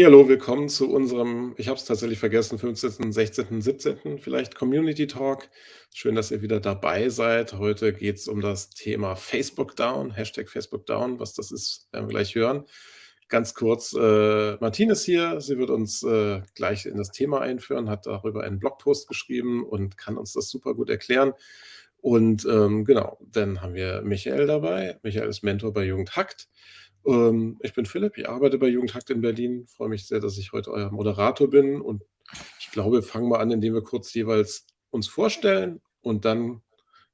Hallihallo, willkommen zu unserem, ich habe es tatsächlich vergessen, 15., 16., 17. vielleicht Community Talk. Schön, dass ihr wieder dabei seid. Heute geht es um das Thema Facebook Down, Hashtag Facebook Down. Was das ist, werden wir gleich hören. Ganz kurz, äh, Martine ist hier. Sie wird uns äh, gleich in das Thema einführen, hat darüber einen Blogpost geschrieben und kann uns das super gut erklären. Und ähm, genau, dann haben wir Michael dabei. Michael ist Mentor bei Jugend Hackt. Ähm, ich bin Philipp, ich arbeite bei Jugendhakt in Berlin. Freue mich sehr, dass ich heute euer Moderator bin. Und ich glaube, wir fangen mal an, indem wir kurz jeweils uns vorstellen und dann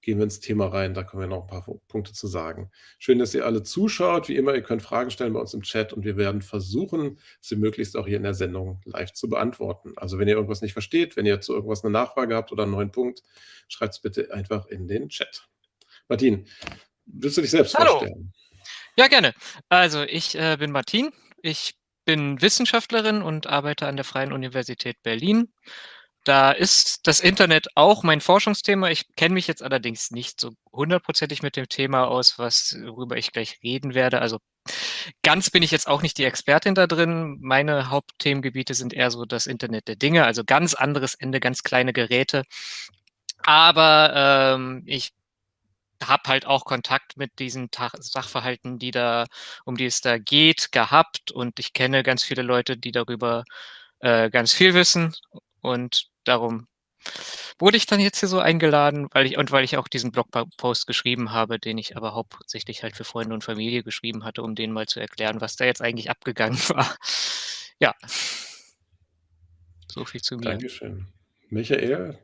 gehen wir ins Thema rein. Da können wir noch ein paar Punkte zu sagen. Schön, dass ihr alle zuschaut. Wie immer, ihr könnt Fragen stellen bei uns im Chat und wir werden versuchen, sie möglichst auch hier in der Sendung live zu beantworten. Also wenn ihr irgendwas nicht versteht, wenn ihr zu irgendwas eine Nachfrage habt oder einen neuen Punkt, schreibt es bitte einfach in den Chat. Martin, willst du dich selbst Hallo. vorstellen? Ja, gerne. Also ich äh, bin Martin. Ich bin Wissenschaftlerin und arbeite an der Freien Universität Berlin. Da ist das Internet auch mein Forschungsthema. Ich kenne mich jetzt allerdings nicht so hundertprozentig mit dem Thema aus, was, worüber ich gleich reden werde. Also ganz bin ich jetzt auch nicht die Expertin da drin. Meine Hauptthemengebiete sind eher so das Internet der Dinge, also ganz anderes Ende, ganz kleine Geräte. Aber ähm, ich habe halt auch Kontakt mit diesen Sachverhalten, die da, um die es da geht, gehabt und ich kenne ganz viele Leute, die darüber äh, ganz viel wissen und darum wurde ich dann jetzt hier so eingeladen, weil ich und weil ich auch diesen Blogpost geschrieben habe, den ich aber hauptsächlich halt für Freunde und Familie geschrieben hatte, um denen mal zu erklären, was da jetzt eigentlich abgegangen war. Ja. So viel zu mir. Dankeschön. Michael,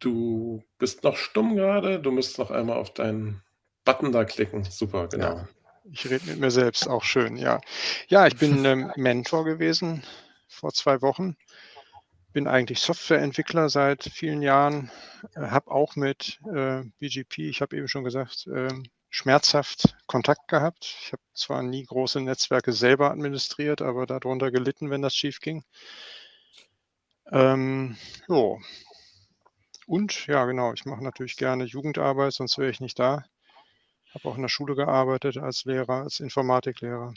Du bist noch stumm gerade. Du musst noch einmal auf deinen Button da klicken. Super, genau. Ja, ich rede mit mir selbst, auch schön, ja. Ja, ich bin ähm, Mentor gewesen vor zwei Wochen. Bin eigentlich Softwareentwickler seit vielen Jahren. Äh, habe auch mit äh, BGP, ich habe eben schon gesagt, äh, schmerzhaft Kontakt gehabt. Ich habe zwar nie große Netzwerke selber administriert, aber darunter gelitten, wenn das schief ging. Ähm, jo, und ja, genau, ich mache natürlich gerne Jugendarbeit, sonst wäre ich nicht da. Habe auch in der Schule gearbeitet als Lehrer, als Informatiklehrer.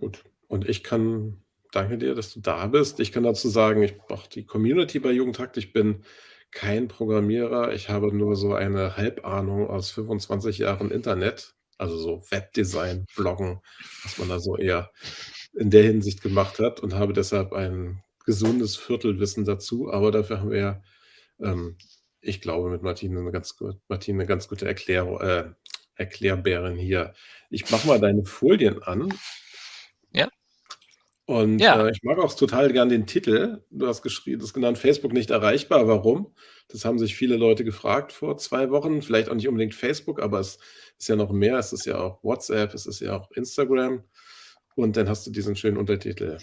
Gut. Und ich kann, danke dir, dass du da bist. Ich kann dazu sagen, ich mache die Community bei Jugendhakt. Ich bin kein Programmierer. Ich habe nur so eine Halbahnung aus 25 Jahren Internet, also so Webdesign, Bloggen, was man da so eher in der Hinsicht gemacht hat und habe deshalb einen gesundes Viertelwissen dazu, aber dafür haben wir ja, ähm, ich glaube, mit Martine eine ganz, Martine eine ganz gute Erklärung, äh, Erklärbärin hier. Ich mache mal deine Folien an. Ja. Und ja. Äh, ich mag auch total gern den Titel. Du hast geschrieben, das genannt Facebook nicht erreichbar. Warum? Das haben sich viele Leute gefragt vor zwei Wochen. Vielleicht auch nicht unbedingt Facebook, aber es ist ja noch mehr. Es ist ja auch WhatsApp, es ist ja auch Instagram. Und dann hast du diesen schönen Untertitel.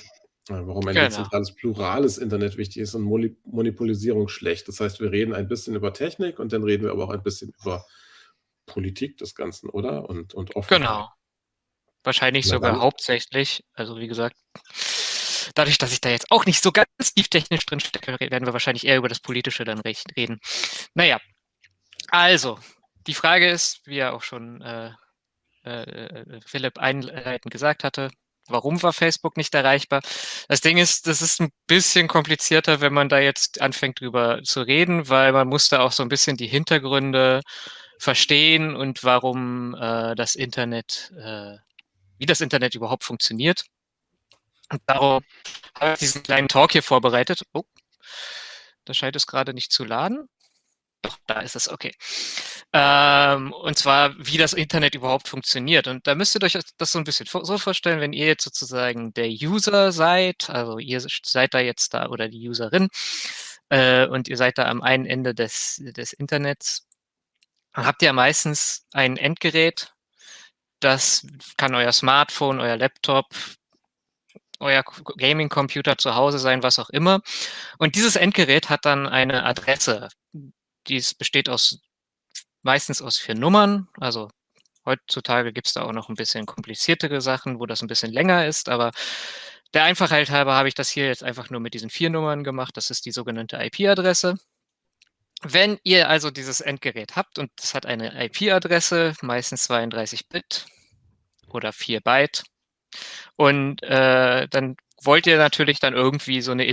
Warum ein genau. dezentrales, plurales Internet wichtig ist und Monopolisierung schlecht. Das heißt, wir reden ein bisschen über Technik und dann reden wir aber auch ein bisschen über Politik des Ganzen, oder? Und, und Offenheit. Genau. Wahrscheinlich Na, sogar dann. hauptsächlich. Also wie gesagt, dadurch, dass ich da jetzt auch nicht so ganz tief technisch drin stecke, werden wir wahrscheinlich eher über das Politische dann reden. Naja, also, die Frage ist, wie ja auch schon äh, äh, äh Philipp einleitend gesagt hatte, warum war Facebook nicht erreichbar? Das Ding ist, das ist ein bisschen komplizierter, wenn man da jetzt anfängt drüber zu reden, weil man muss da auch so ein bisschen die Hintergründe verstehen und warum äh, das Internet, äh, wie das Internet überhaupt funktioniert. Und darum habe ich diesen kleinen Talk hier vorbereitet. Oh, da scheint es gerade nicht zu laden. Da ist es, okay. Ähm, und zwar, wie das Internet überhaupt funktioniert. Und da müsst ihr euch das so ein bisschen so vorstellen, wenn ihr jetzt sozusagen der User seid, also ihr seid da jetzt da oder die Userin äh, und ihr seid da am einen Ende des, des Internets, dann habt ihr meistens ein Endgerät, das kann euer Smartphone, euer Laptop, euer Gaming-Computer zu Hause sein, was auch immer. Und dieses Endgerät hat dann eine Adresse, dies besteht aus meistens aus vier Nummern. Also heutzutage gibt es da auch noch ein bisschen kompliziertere Sachen, wo das ein bisschen länger ist, aber der Einfachheit halber habe ich das hier jetzt einfach nur mit diesen vier Nummern gemacht. Das ist die sogenannte IP-Adresse. wenn ihr also dieses Endgerät habt und es hat eine IP-Adresse, meistens 32 Bit oder 4 Byte, und äh, dann wollt ihr natürlich dann irgendwie so eine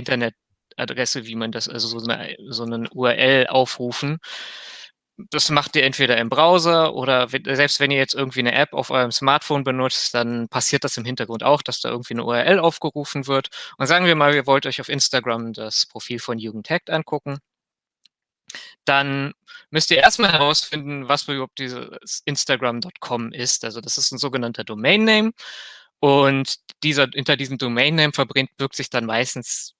Internetadresse, wie man das, also so eine, so eine URL aufrufen. Das macht ihr entweder im Browser oder selbst wenn ihr jetzt irgendwie eine App auf eurem Smartphone benutzt, dann passiert das im Hintergrund auch, dass da irgendwie eine URL aufgerufen wird. Und sagen wir mal, ihr wollt euch auf Instagram das Profil von Jugendhackt angucken dann müsst ihr erstmal herausfinden, was überhaupt dieses Instagram.com ist. Also das ist ein sogenannter Domain Name. Und dieser, hinter diesem Domain Name verbirgt sich dann meistens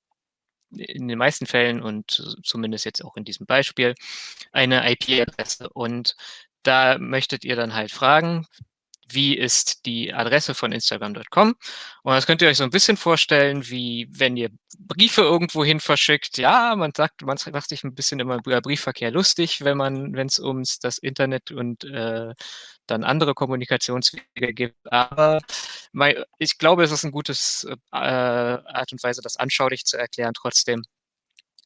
in den meisten Fällen und zumindest jetzt auch in diesem Beispiel eine IP-Adresse. Und da möchtet ihr dann halt fragen, wie ist die Adresse von Instagram.com. Und das könnt ihr euch so ein bisschen vorstellen, wie wenn ihr Briefe irgendwo hin verschickt. Ja, man sagt, man macht sich ein bisschen immer über Briefverkehr lustig, wenn man, wenn es ums das Internet und äh, dann andere Kommunikationswege gibt. Aber ich glaube, es ist ein gutes äh, Art und Weise, das anschaulich zu erklären trotzdem.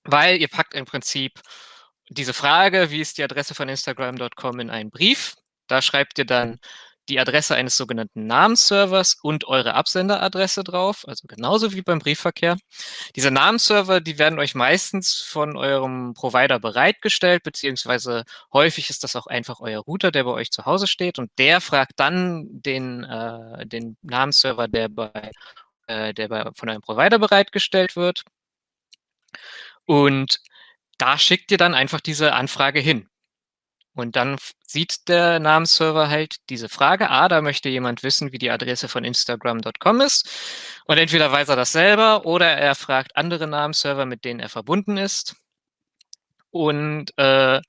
Weil ihr packt im Prinzip diese Frage, wie ist die Adresse von Instagram.com in einen Brief. Da schreibt ihr dann die Adresse eines sogenannten Namensservers und eure Absenderadresse drauf, also genauso wie beim Briefverkehr. Diese Namensserver, die werden euch meistens von eurem Provider bereitgestellt, beziehungsweise häufig ist das auch einfach euer Router, der bei euch zu Hause steht und der fragt dann den, äh, den Namensserver, der bei, äh, der bei, von eurem Provider bereitgestellt wird. Und da schickt ihr dann einfach diese Anfrage hin. Und dann sieht der Namensserver halt diese Frage, ah, da möchte jemand wissen, wie die Adresse von Instagram.com ist. Und entweder weiß er das selber oder er fragt andere Namensserver, mit denen er verbunden ist. Und äh,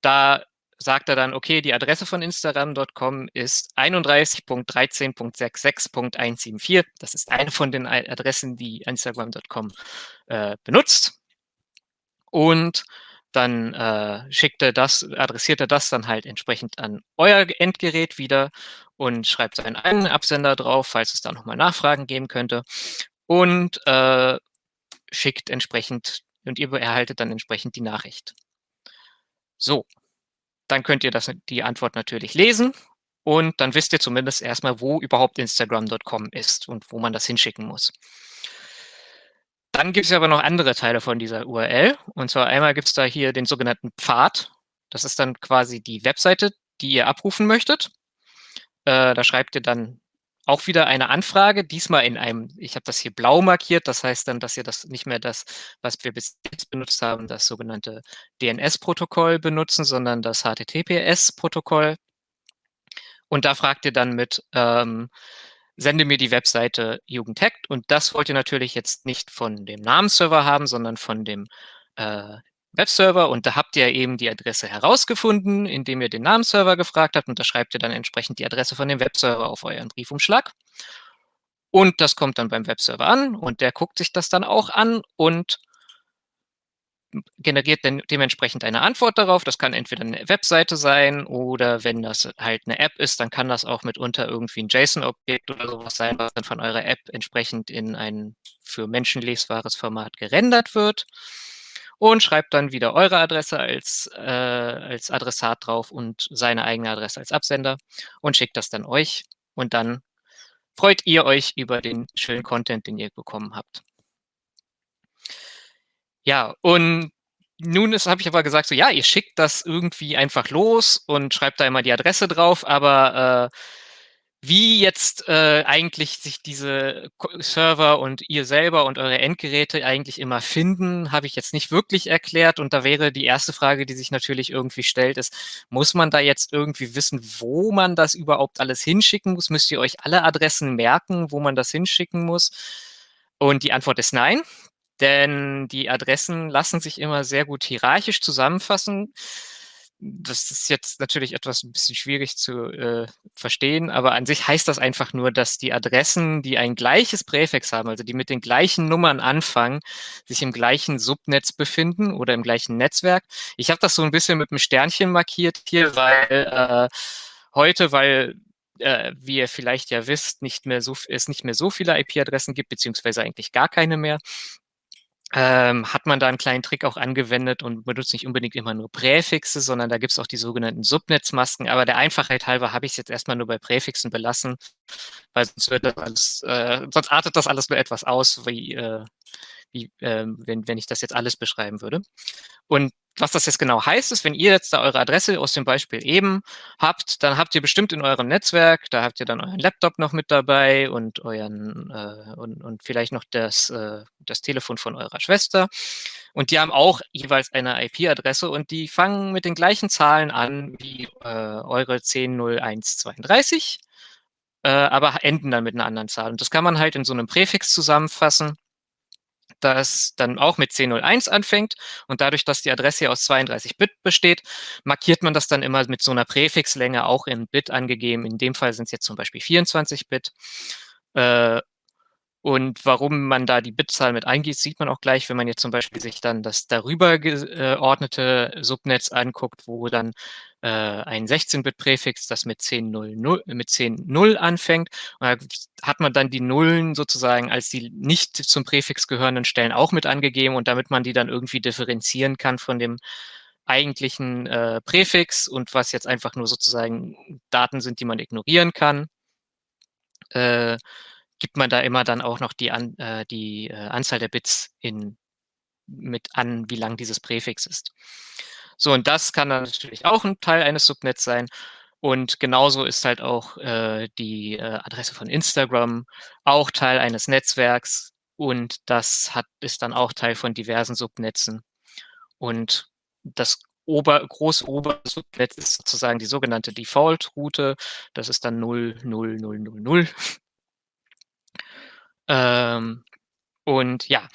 da sagt er dann, okay, die Adresse von Instagram.com ist 31.13.66.174. Das ist eine von den Adressen, die Instagram.com äh, benutzt. Und dann äh, schickt er das, adressiert er das dann halt entsprechend an euer Endgerät wieder und schreibt seinen eigenen Absender drauf, falls es da nochmal Nachfragen geben könnte und äh, schickt entsprechend und ihr erhaltet dann entsprechend die Nachricht. So, dann könnt ihr das, die Antwort natürlich lesen und dann wisst ihr zumindest erstmal, wo überhaupt Instagram.com ist und wo man das hinschicken muss. Dann gibt es aber noch andere Teile von dieser URL. Und zwar einmal gibt es da hier den sogenannten Pfad. Das ist dann quasi die Webseite, die ihr abrufen möchtet. Äh, da schreibt ihr dann auch wieder eine Anfrage, diesmal in einem, ich habe das hier blau markiert, das heißt dann, dass ihr das nicht mehr das, was wir bis jetzt benutzt haben, das sogenannte DNS-Protokoll benutzen, sondern das HTTPS-Protokoll. Und da fragt ihr dann mit, ähm, sende mir die Webseite Jugendhackt. Und das wollt ihr natürlich jetzt nicht von dem Namensserver haben, sondern von dem äh, Webserver. Und da habt ihr eben die Adresse herausgefunden, indem ihr den Namensserver gefragt habt. Und da schreibt ihr dann entsprechend die Adresse von dem Webserver auf euren Briefumschlag. Und das kommt dann beim Webserver an. Und der guckt sich das dann auch an. Und generiert dann dementsprechend eine Antwort darauf. Das kann entweder eine Webseite sein oder wenn das halt eine App ist, dann kann das auch mitunter irgendwie ein JSON-Objekt oder sowas sein, was dann von eurer App entsprechend in ein für Menschen lesbares Format gerendert wird und schreibt dann wieder eure Adresse als, äh, als Adressat drauf und seine eigene Adresse als Absender und schickt das dann euch und dann freut ihr euch über den schönen Content, den ihr bekommen habt. Ja, und nun habe ich aber gesagt, so ja, ihr schickt das irgendwie einfach los und schreibt da immer die Adresse drauf, aber äh, wie jetzt äh, eigentlich sich diese Server und ihr selber und eure Endgeräte eigentlich immer finden, habe ich jetzt nicht wirklich erklärt. Und da wäre die erste Frage, die sich natürlich irgendwie stellt, ist, muss man da jetzt irgendwie wissen, wo man das überhaupt alles hinschicken muss? Müsst ihr euch alle Adressen merken, wo man das hinschicken muss? Und die Antwort ist nein denn die Adressen lassen sich immer sehr gut hierarchisch zusammenfassen. Das ist jetzt natürlich etwas ein bisschen schwierig zu äh, verstehen, aber an sich heißt das einfach nur, dass die Adressen, die ein gleiches Präfix haben, also die mit den gleichen Nummern anfangen, sich im gleichen Subnetz befinden oder im gleichen Netzwerk. Ich habe das so ein bisschen mit einem Sternchen markiert hier, weil äh, heute, weil äh, wie ihr vielleicht ja wisst, nicht mehr so, es nicht mehr so viele IP-Adressen gibt, beziehungsweise eigentlich gar keine mehr, ähm, hat man da einen kleinen Trick auch angewendet und benutzt nicht unbedingt immer nur Präfixe, sondern da gibt es auch die sogenannten Subnetzmasken. Aber der Einfachheit halber habe ich es jetzt erstmal nur bei Präfixen belassen, weil sonst wird das alles, äh, sonst artet das alles nur etwas aus, wie, äh, wie äh, wenn, wenn ich das jetzt alles beschreiben würde. Und was das jetzt genau heißt, ist, wenn ihr jetzt da eure Adresse aus dem Beispiel eben habt, dann habt ihr bestimmt in eurem Netzwerk, da habt ihr dann euren Laptop noch mit dabei und euren äh, und, und vielleicht noch das, äh, das Telefon von eurer Schwester. Und die haben auch jeweils eine IP-Adresse und die fangen mit den gleichen Zahlen an wie äh, eure 100132, äh, aber enden dann mit einer anderen Zahl. Und das kann man halt in so einem Präfix zusammenfassen das dann auch mit 1001 anfängt und dadurch, dass die Adresse aus 32 Bit besteht, markiert man das dann immer mit so einer Präfixlänge auch in Bit angegeben. In dem Fall sind es jetzt zum Beispiel 24 Bit. Äh, und warum man da die Bitzahl mit eingeht, sieht man auch gleich, wenn man jetzt zum Beispiel sich dann das darüber geordnete Subnetz anguckt, wo dann äh, ein 16-Bit-Präfix, das mit 10.0 mit 10 anfängt. Und da hat man dann die Nullen sozusagen als die nicht zum Präfix gehörenden Stellen auch mit angegeben und damit man die dann irgendwie differenzieren kann von dem eigentlichen äh, Präfix und was jetzt einfach nur sozusagen Daten sind, die man ignorieren kann. Äh, gibt man da immer dann auch noch die, an, äh, die äh, Anzahl der Bits in, mit an, wie lang dieses Präfix ist. So, und das kann dann natürlich auch ein Teil eines Subnets sein. Und genauso ist halt auch äh, die äh, Adresse von Instagram auch Teil eines Netzwerks und das hat, ist dann auch Teil von diversen Subnetzen. Und das Ober, große Obersubnetz ist sozusagen die sogenannte Default-Route. Das ist dann 0, 0, 0, 0, 0. Ähm, und ja,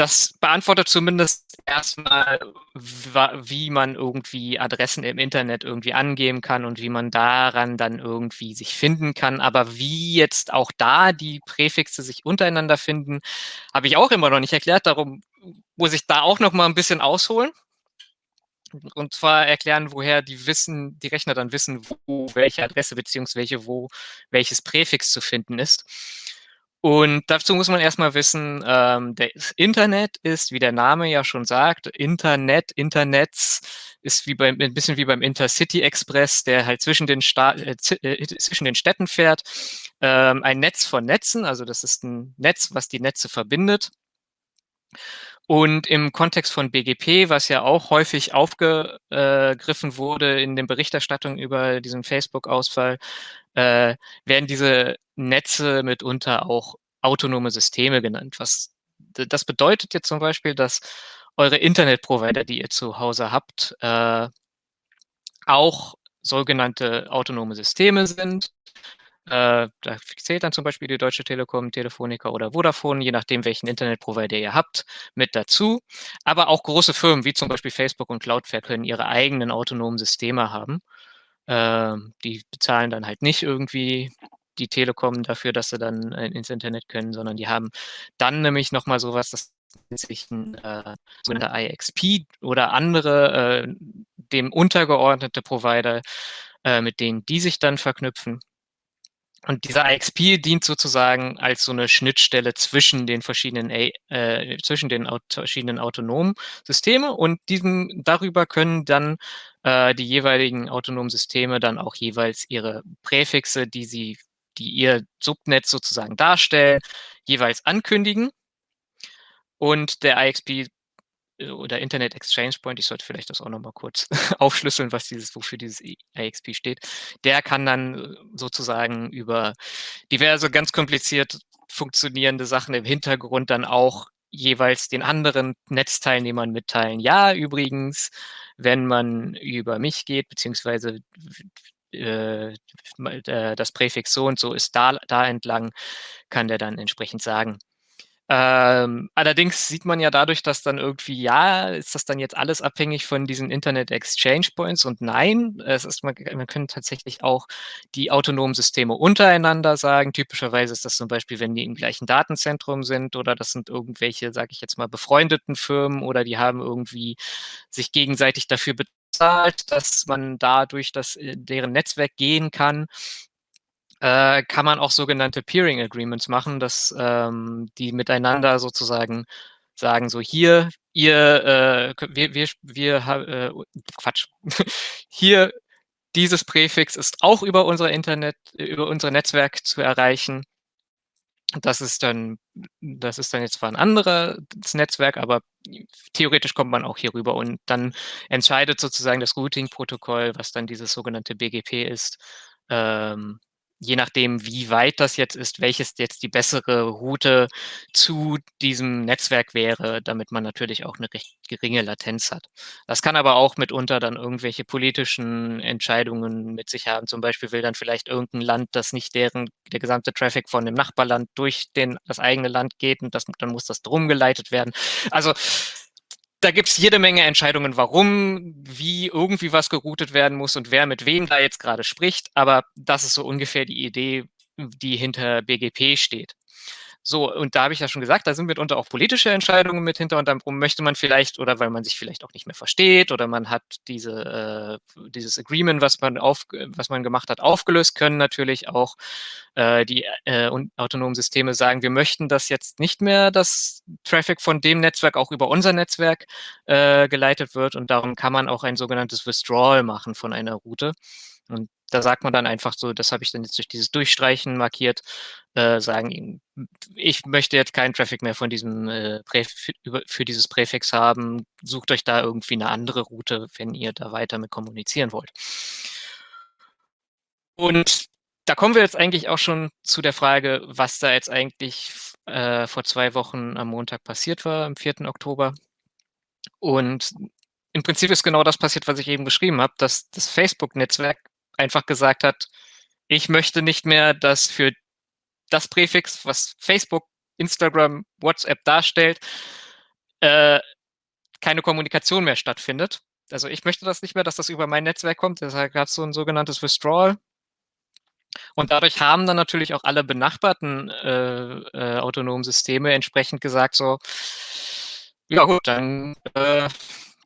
das beantwortet zumindest erstmal, wie man irgendwie Adressen im Internet irgendwie angeben kann und wie man daran dann irgendwie sich finden kann. Aber wie jetzt auch da die Präfixe sich untereinander finden, habe ich auch immer noch nicht erklärt. Darum muss ich da auch noch mal ein bisschen ausholen. Und zwar erklären, woher die wissen, die Rechner dann wissen, wo welche Adresse beziehungsweise wo welches Präfix zu finden ist. Und dazu muss man erstmal wissen, ähm, das Internet ist, wie der Name ja schon sagt, Internet, Internets ist wie beim, ein bisschen wie beim Intercity Express, der halt zwischen den, Sta äh, äh, zwischen den Städten fährt. Ähm, ein Netz von Netzen, also das ist ein Netz, was die Netze verbindet. Und im Kontext von BGP, was ja auch häufig aufgegriffen wurde in den Berichterstattungen über diesen Facebook-Ausfall, äh, werden diese Netze mitunter auch autonome Systeme genannt. Was das bedeutet jetzt zum Beispiel, dass eure Internetprovider, die ihr zu Hause habt, äh, auch sogenannte autonome Systeme sind. Äh, da zählt dann zum Beispiel die Deutsche Telekom, Telefonica oder Vodafone, je nachdem, welchen Internetprovider ihr habt, mit dazu. Aber auch große Firmen wie zum Beispiel Facebook und Cloudflare können ihre eigenen autonomen Systeme haben. Äh, die bezahlen dann halt nicht irgendwie die Telekom dafür, dass sie dann äh, ins Internet können, sondern die haben dann nämlich nochmal sowas, das sich ein äh, sogenannter IXP oder andere äh, dem untergeordnete Provider, äh, mit denen die sich dann verknüpfen. Und dieser IXP dient sozusagen als so eine Schnittstelle zwischen den verschiedenen, äh, zwischen den aut verschiedenen autonomen Systeme und diesen, darüber können dann äh, die jeweiligen autonomen Systeme dann auch jeweils ihre Präfixe, die sie die ihr Subnetz sozusagen darstellen, jeweils ankündigen. Und der IXP äh, oder Internet Exchange Point, ich sollte vielleicht das auch nochmal kurz aufschlüsseln, was dieses, wofür dieses IXP steht, der kann dann äh, sozusagen über diverse ganz kompliziert funktionierende Sachen im Hintergrund dann auch jeweils den anderen Netzteilnehmern mitteilen. Ja, übrigens, wenn man über mich geht, beziehungsweise äh, äh, das Präfix so und so ist da, da entlang, kann der dann entsprechend sagen. Ähm, allerdings sieht man ja dadurch, dass dann irgendwie, ja, ist das dann jetzt alles abhängig von diesen Internet Exchange Points und nein, es ist, man, man können tatsächlich auch die autonomen Systeme untereinander sagen. Typischerweise ist das zum Beispiel, wenn die im gleichen Datenzentrum sind oder das sind irgendwelche, sage ich jetzt mal, befreundeten Firmen oder die haben irgendwie sich gegenseitig dafür bezahlt, dass man da durch das, äh, deren Netzwerk gehen kann, äh, kann man auch sogenannte Peering Agreements machen, dass ähm, die miteinander sozusagen sagen so hier, ihr, äh, wir, wir, wir, äh, Quatsch, hier dieses Präfix ist auch über unser Internet, über unser Netzwerk zu erreichen. Das ist dann, das ist dann jetzt zwar ein anderes Netzwerk, aber theoretisch kommt man auch hier rüber und dann entscheidet sozusagen das Routing-Protokoll, was dann dieses sogenannte BGP ist, ähm, je nachdem, wie weit das jetzt ist, welches jetzt die bessere Route zu diesem Netzwerk wäre, damit man natürlich auch eine recht geringe Latenz hat. Das kann aber auch mitunter dann irgendwelche politischen Entscheidungen mit sich haben. Zum Beispiel will dann vielleicht irgendein Land, dass nicht deren, der gesamte Traffic von dem Nachbarland durch den, das eigene Land geht und das, dann muss das drum geleitet werden. Also da gibt's jede Menge Entscheidungen, warum, wie irgendwie was geroutet werden muss und wer mit wem da jetzt gerade spricht. Aber das ist so ungefähr die Idee, die hinter BGP steht. So, und da habe ich ja schon gesagt, da sind mitunter auch politische Entscheidungen mit hinter und dann möchte man vielleicht, oder weil man sich vielleicht auch nicht mehr versteht, oder man hat diese, äh, dieses Agreement, was man, auf, was man gemacht hat, aufgelöst, können natürlich auch äh, die äh, autonomen Systeme sagen, wir möchten das jetzt nicht mehr, dass Traffic von dem Netzwerk auch über unser Netzwerk äh, geleitet wird und darum kann man auch ein sogenanntes Withdrawal machen von einer Route. Und da sagt man dann einfach so, das habe ich dann jetzt durch dieses Durchstreichen markiert, äh, sagen, ich möchte jetzt keinen Traffic mehr von diesem äh, für, für dieses Präfix haben, sucht euch da irgendwie eine andere Route, wenn ihr da weiter mit kommunizieren wollt. Und da kommen wir jetzt eigentlich auch schon zu der Frage, was da jetzt eigentlich äh, vor zwei Wochen am Montag passiert war, am 4. Oktober. Und im Prinzip ist genau das passiert, was ich eben beschrieben habe, dass das Facebook-Netzwerk einfach gesagt hat, ich möchte nicht mehr, dass für das Präfix, was Facebook, Instagram, WhatsApp darstellt, äh, keine Kommunikation mehr stattfindet. Also ich möchte das nicht mehr, dass das über mein Netzwerk kommt. Deshalb gab es so ein sogenanntes Withdrawal. Und dadurch haben dann natürlich auch alle benachbarten äh, äh, autonomen Systeme entsprechend gesagt, so, ja gut, dann äh,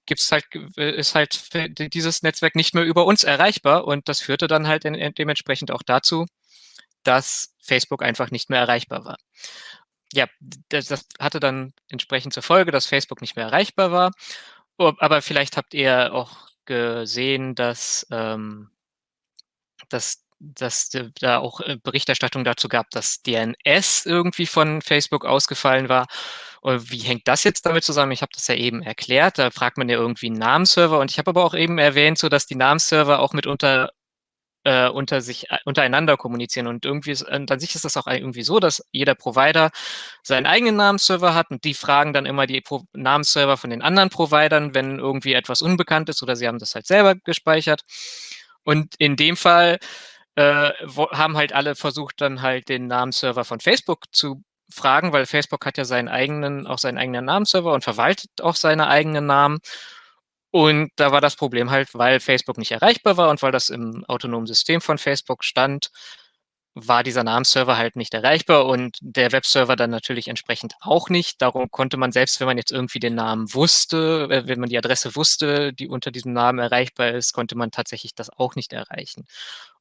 gibt's halt, ist halt dieses Netzwerk nicht mehr über uns erreichbar. Und das führte dann halt dementsprechend auch dazu, dass Facebook einfach nicht mehr erreichbar war. Ja, das, das hatte dann entsprechend zur Folge, dass Facebook nicht mehr erreichbar war. Aber vielleicht habt ihr auch gesehen, dass, ähm, dass dass da auch äh, Berichterstattung dazu gab, dass DNS irgendwie von Facebook ausgefallen war. Und wie hängt das jetzt damit zusammen? Ich habe das ja eben erklärt. Da fragt man ja irgendwie einen Namensserver. Und ich habe aber auch eben erwähnt, so dass die Namensserver auch mitunter äh, unter sich äh, untereinander kommunizieren und irgendwie ist, und an sich ist das auch irgendwie so, dass jeder Provider seinen eigenen Namensserver hat und die fragen dann immer die Pro Namensserver von den anderen Providern, wenn irgendwie etwas unbekannt ist oder sie haben das halt selber gespeichert. Und in dem Fall äh, wo, haben halt alle versucht, dann halt den Namensserver von Facebook zu fragen, weil Facebook hat ja seinen eigenen, auch seinen eigenen Namensserver und verwaltet auch seine eigenen Namen. Und da war das Problem halt, weil Facebook nicht erreichbar war und weil das im autonomen System von Facebook stand, war dieser Namensserver halt nicht erreichbar und der Webserver dann natürlich entsprechend auch nicht. Darum konnte man selbst, wenn man jetzt irgendwie den Namen wusste, äh, wenn man die Adresse wusste, die unter diesem Namen erreichbar ist, konnte man tatsächlich das auch nicht erreichen.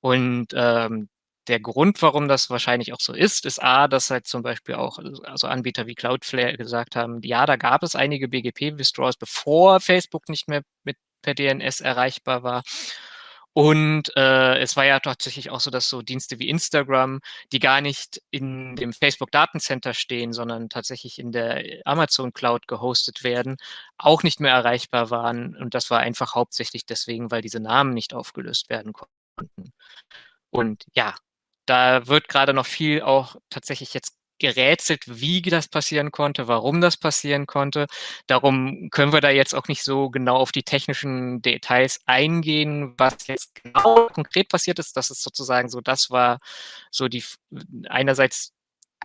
Und ähm, der Grund, warum das wahrscheinlich auch so ist, ist A, dass halt zum Beispiel auch also Anbieter wie Cloudflare gesagt haben, ja, da gab es einige BGP-Withdrawals, bevor Facebook nicht mehr mit per DNS erreichbar war. Und äh, es war ja tatsächlich auch so, dass so Dienste wie Instagram, die gar nicht in dem Facebook Datencenter stehen, sondern tatsächlich in der Amazon Cloud gehostet werden, auch nicht mehr erreichbar waren. Und das war einfach hauptsächlich deswegen, weil diese Namen nicht aufgelöst werden konnten. Und ja, da wird gerade noch viel auch tatsächlich jetzt gerätselt, wie das passieren konnte, warum das passieren konnte. Darum können wir da jetzt auch nicht so genau auf die technischen Details eingehen, was jetzt genau konkret passiert ist. Das ist sozusagen so, das war so die einerseits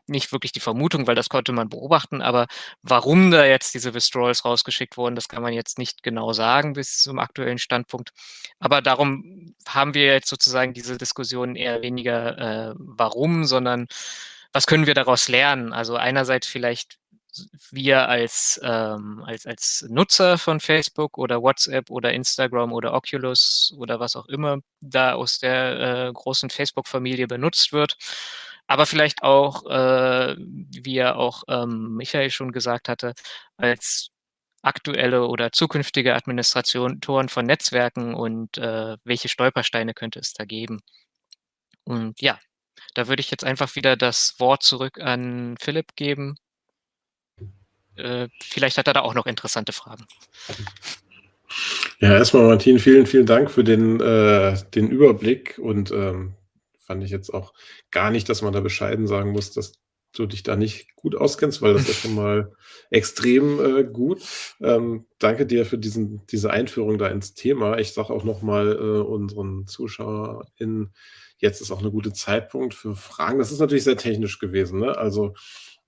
nicht wirklich die Vermutung, weil das konnte man beobachten, aber warum da jetzt diese Withdrawals rausgeschickt wurden, das kann man jetzt nicht genau sagen bis zum aktuellen Standpunkt. Aber darum haben wir jetzt sozusagen diese Diskussion eher weniger äh, warum, sondern was können wir daraus lernen? Also einerseits vielleicht wir als, ähm, als, als Nutzer von Facebook oder WhatsApp oder Instagram oder Oculus oder was auch immer da aus der äh, großen Facebook-Familie benutzt wird, aber vielleicht auch, äh, wie ja auch ähm, Michael schon gesagt hatte, als aktuelle oder zukünftige Administratoren von Netzwerken und äh, welche Stolpersteine könnte es da geben. Und ja, da würde ich jetzt einfach wieder das Wort zurück an Philipp geben. Äh, vielleicht hat er da auch noch interessante Fragen. Ja, erstmal Martin, vielen, vielen Dank für den, äh, den Überblick und ähm, fand ich jetzt auch gar nicht, dass man da bescheiden sagen muss, dass du dich da nicht gut auskennst, weil das ist schon mal extrem äh, gut. Ähm, danke dir für diesen, diese Einführung da ins Thema. Ich sage auch nochmal äh, unseren ZuschauerInnen, jetzt ist auch eine gute Zeitpunkt für Fragen. Das ist natürlich sehr technisch gewesen. Ne? Also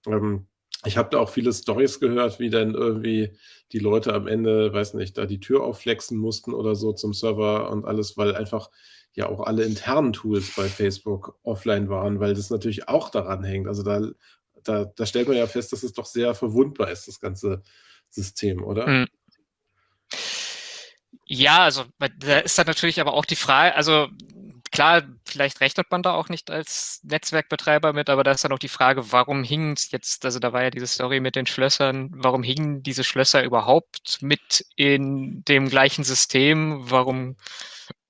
ähm, ich habe da auch viele Stories gehört, wie dann irgendwie die Leute am Ende, weiß nicht, da die Tür aufflexen mussten oder so zum Server und alles, weil einfach ja auch alle internen Tools bei Facebook offline waren, weil das natürlich auch daran hängt. Also da, da, da stellt man ja fest, dass es doch sehr verwundbar ist, das ganze System, oder? Mhm. Ja, also da ist dann natürlich aber auch die Frage, also klar, vielleicht rechnet man da auch nicht als Netzwerkbetreiber mit, aber da ist dann auch die Frage, warum hingen es jetzt, also da war ja diese Story mit den Schlössern, warum hingen diese Schlösser überhaupt mit in dem gleichen System? Warum,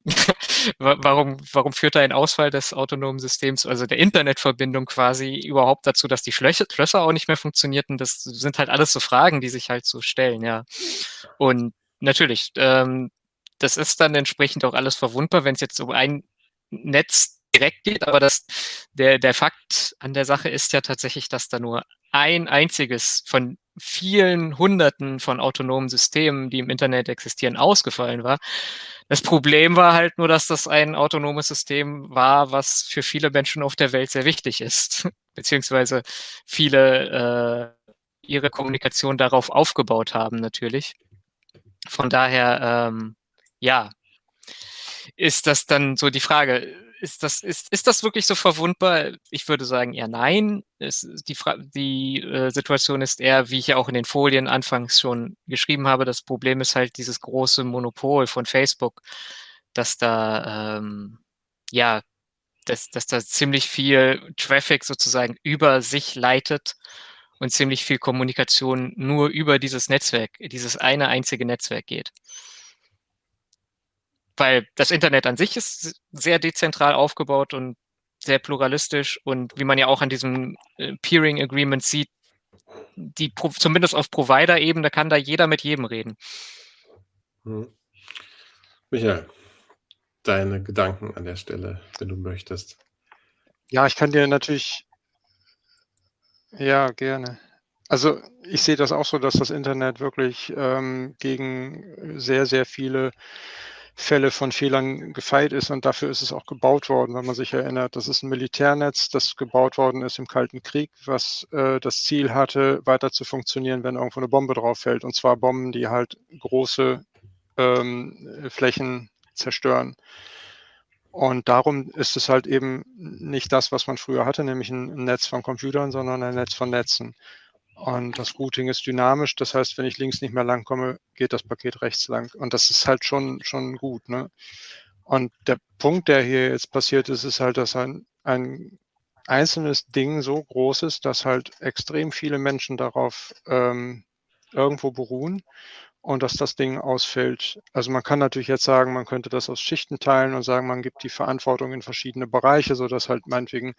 warum, warum führt da ein Ausfall des autonomen Systems, also der Internetverbindung quasi überhaupt dazu, dass die Schlösser, auch nicht mehr funktionierten? Das sind halt alles so Fragen, die sich halt so stellen, ja. Und natürlich, ähm, das ist dann entsprechend auch alles verwundbar, wenn es jetzt um ein Netz direkt geht, aber das, der, der Fakt an der Sache ist ja tatsächlich, dass da nur ein einziges von vielen Hunderten von autonomen Systemen, die im Internet existieren, ausgefallen war. Das Problem war halt nur, dass das ein autonomes System war, was für viele Menschen auf der Welt sehr wichtig ist, beziehungsweise viele äh, ihre Kommunikation darauf aufgebaut haben natürlich. Von daher, ähm, ja, ist das dann so die Frage, ist das, ist, ist das wirklich so verwundbar? Ich würde sagen eher nein. Es, die Fra die äh, Situation ist eher, wie ich ja auch in den Folien anfangs schon geschrieben habe, das Problem ist halt dieses große Monopol von Facebook, dass da, ähm, ja, dass, dass da ziemlich viel Traffic sozusagen über sich leitet und ziemlich viel Kommunikation nur über dieses Netzwerk, dieses eine einzige Netzwerk geht weil das Internet an sich ist sehr dezentral aufgebaut und sehr pluralistisch und wie man ja auch an diesem äh, Peering Agreement sieht, die zumindest auf Provider-Ebene kann da jeder mit jedem reden. Hm. Michael, deine Gedanken an der Stelle, wenn du möchtest. Ja, ich kann dir natürlich, ja, gerne. Also ich sehe das auch so, dass das Internet wirklich ähm, gegen sehr, sehr viele Fälle von Fehlern gefeit ist und dafür ist es auch gebaut worden, wenn man sich erinnert. Das ist ein Militärnetz, das gebaut worden ist im Kalten Krieg, was äh, das Ziel hatte, weiter zu funktionieren, wenn irgendwo eine Bombe drauf fällt. Und zwar Bomben, die halt große ähm, Flächen zerstören. Und darum ist es halt eben nicht das, was man früher hatte, nämlich ein Netz von Computern, sondern ein Netz von Netzen. Und das Routing ist dynamisch. Das heißt, wenn ich links nicht mehr lang komme, geht das Paket rechts lang. Und das ist halt schon, schon gut. Ne? Und der Punkt, der hier jetzt passiert ist, ist halt, dass ein, ein einzelnes Ding so groß ist, dass halt extrem viele Menschen darauf ähm, irgendwo beruhen und dass das Ding ausfällt. Also man kann natürlich jetzt sagen, man könnte das aus Schichten teilen und sagen, man gibt die Verantwortung in verschiedene Bereiche, sodass halt meinetwegen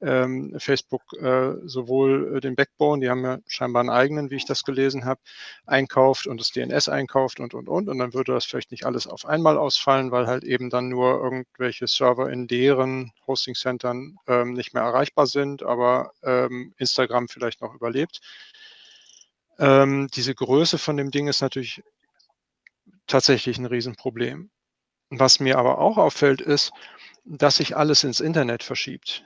ähm, Facebook äh, sowohl äh, den Backbone, die haben ja scheinbar einen eigenen, wie ich das gelesen habe, einkauft und das DNS einkauft und, und, und. Und dann würde das vielleicht nicht alles auf einmal ausfallen, weil halt eben dann nur irgendwelche Server in deren Hosting-Centern ähm, nicht mehr erreichbar sind, aber ähm, Instagram vielleicht noch überlebt. Ähm, diese Größe von dem Ding ist natürlich tatsächlich ein Riesenproblem. Was mir aber auch auffällt, ist, dass sich alles ins Internet verschiebt.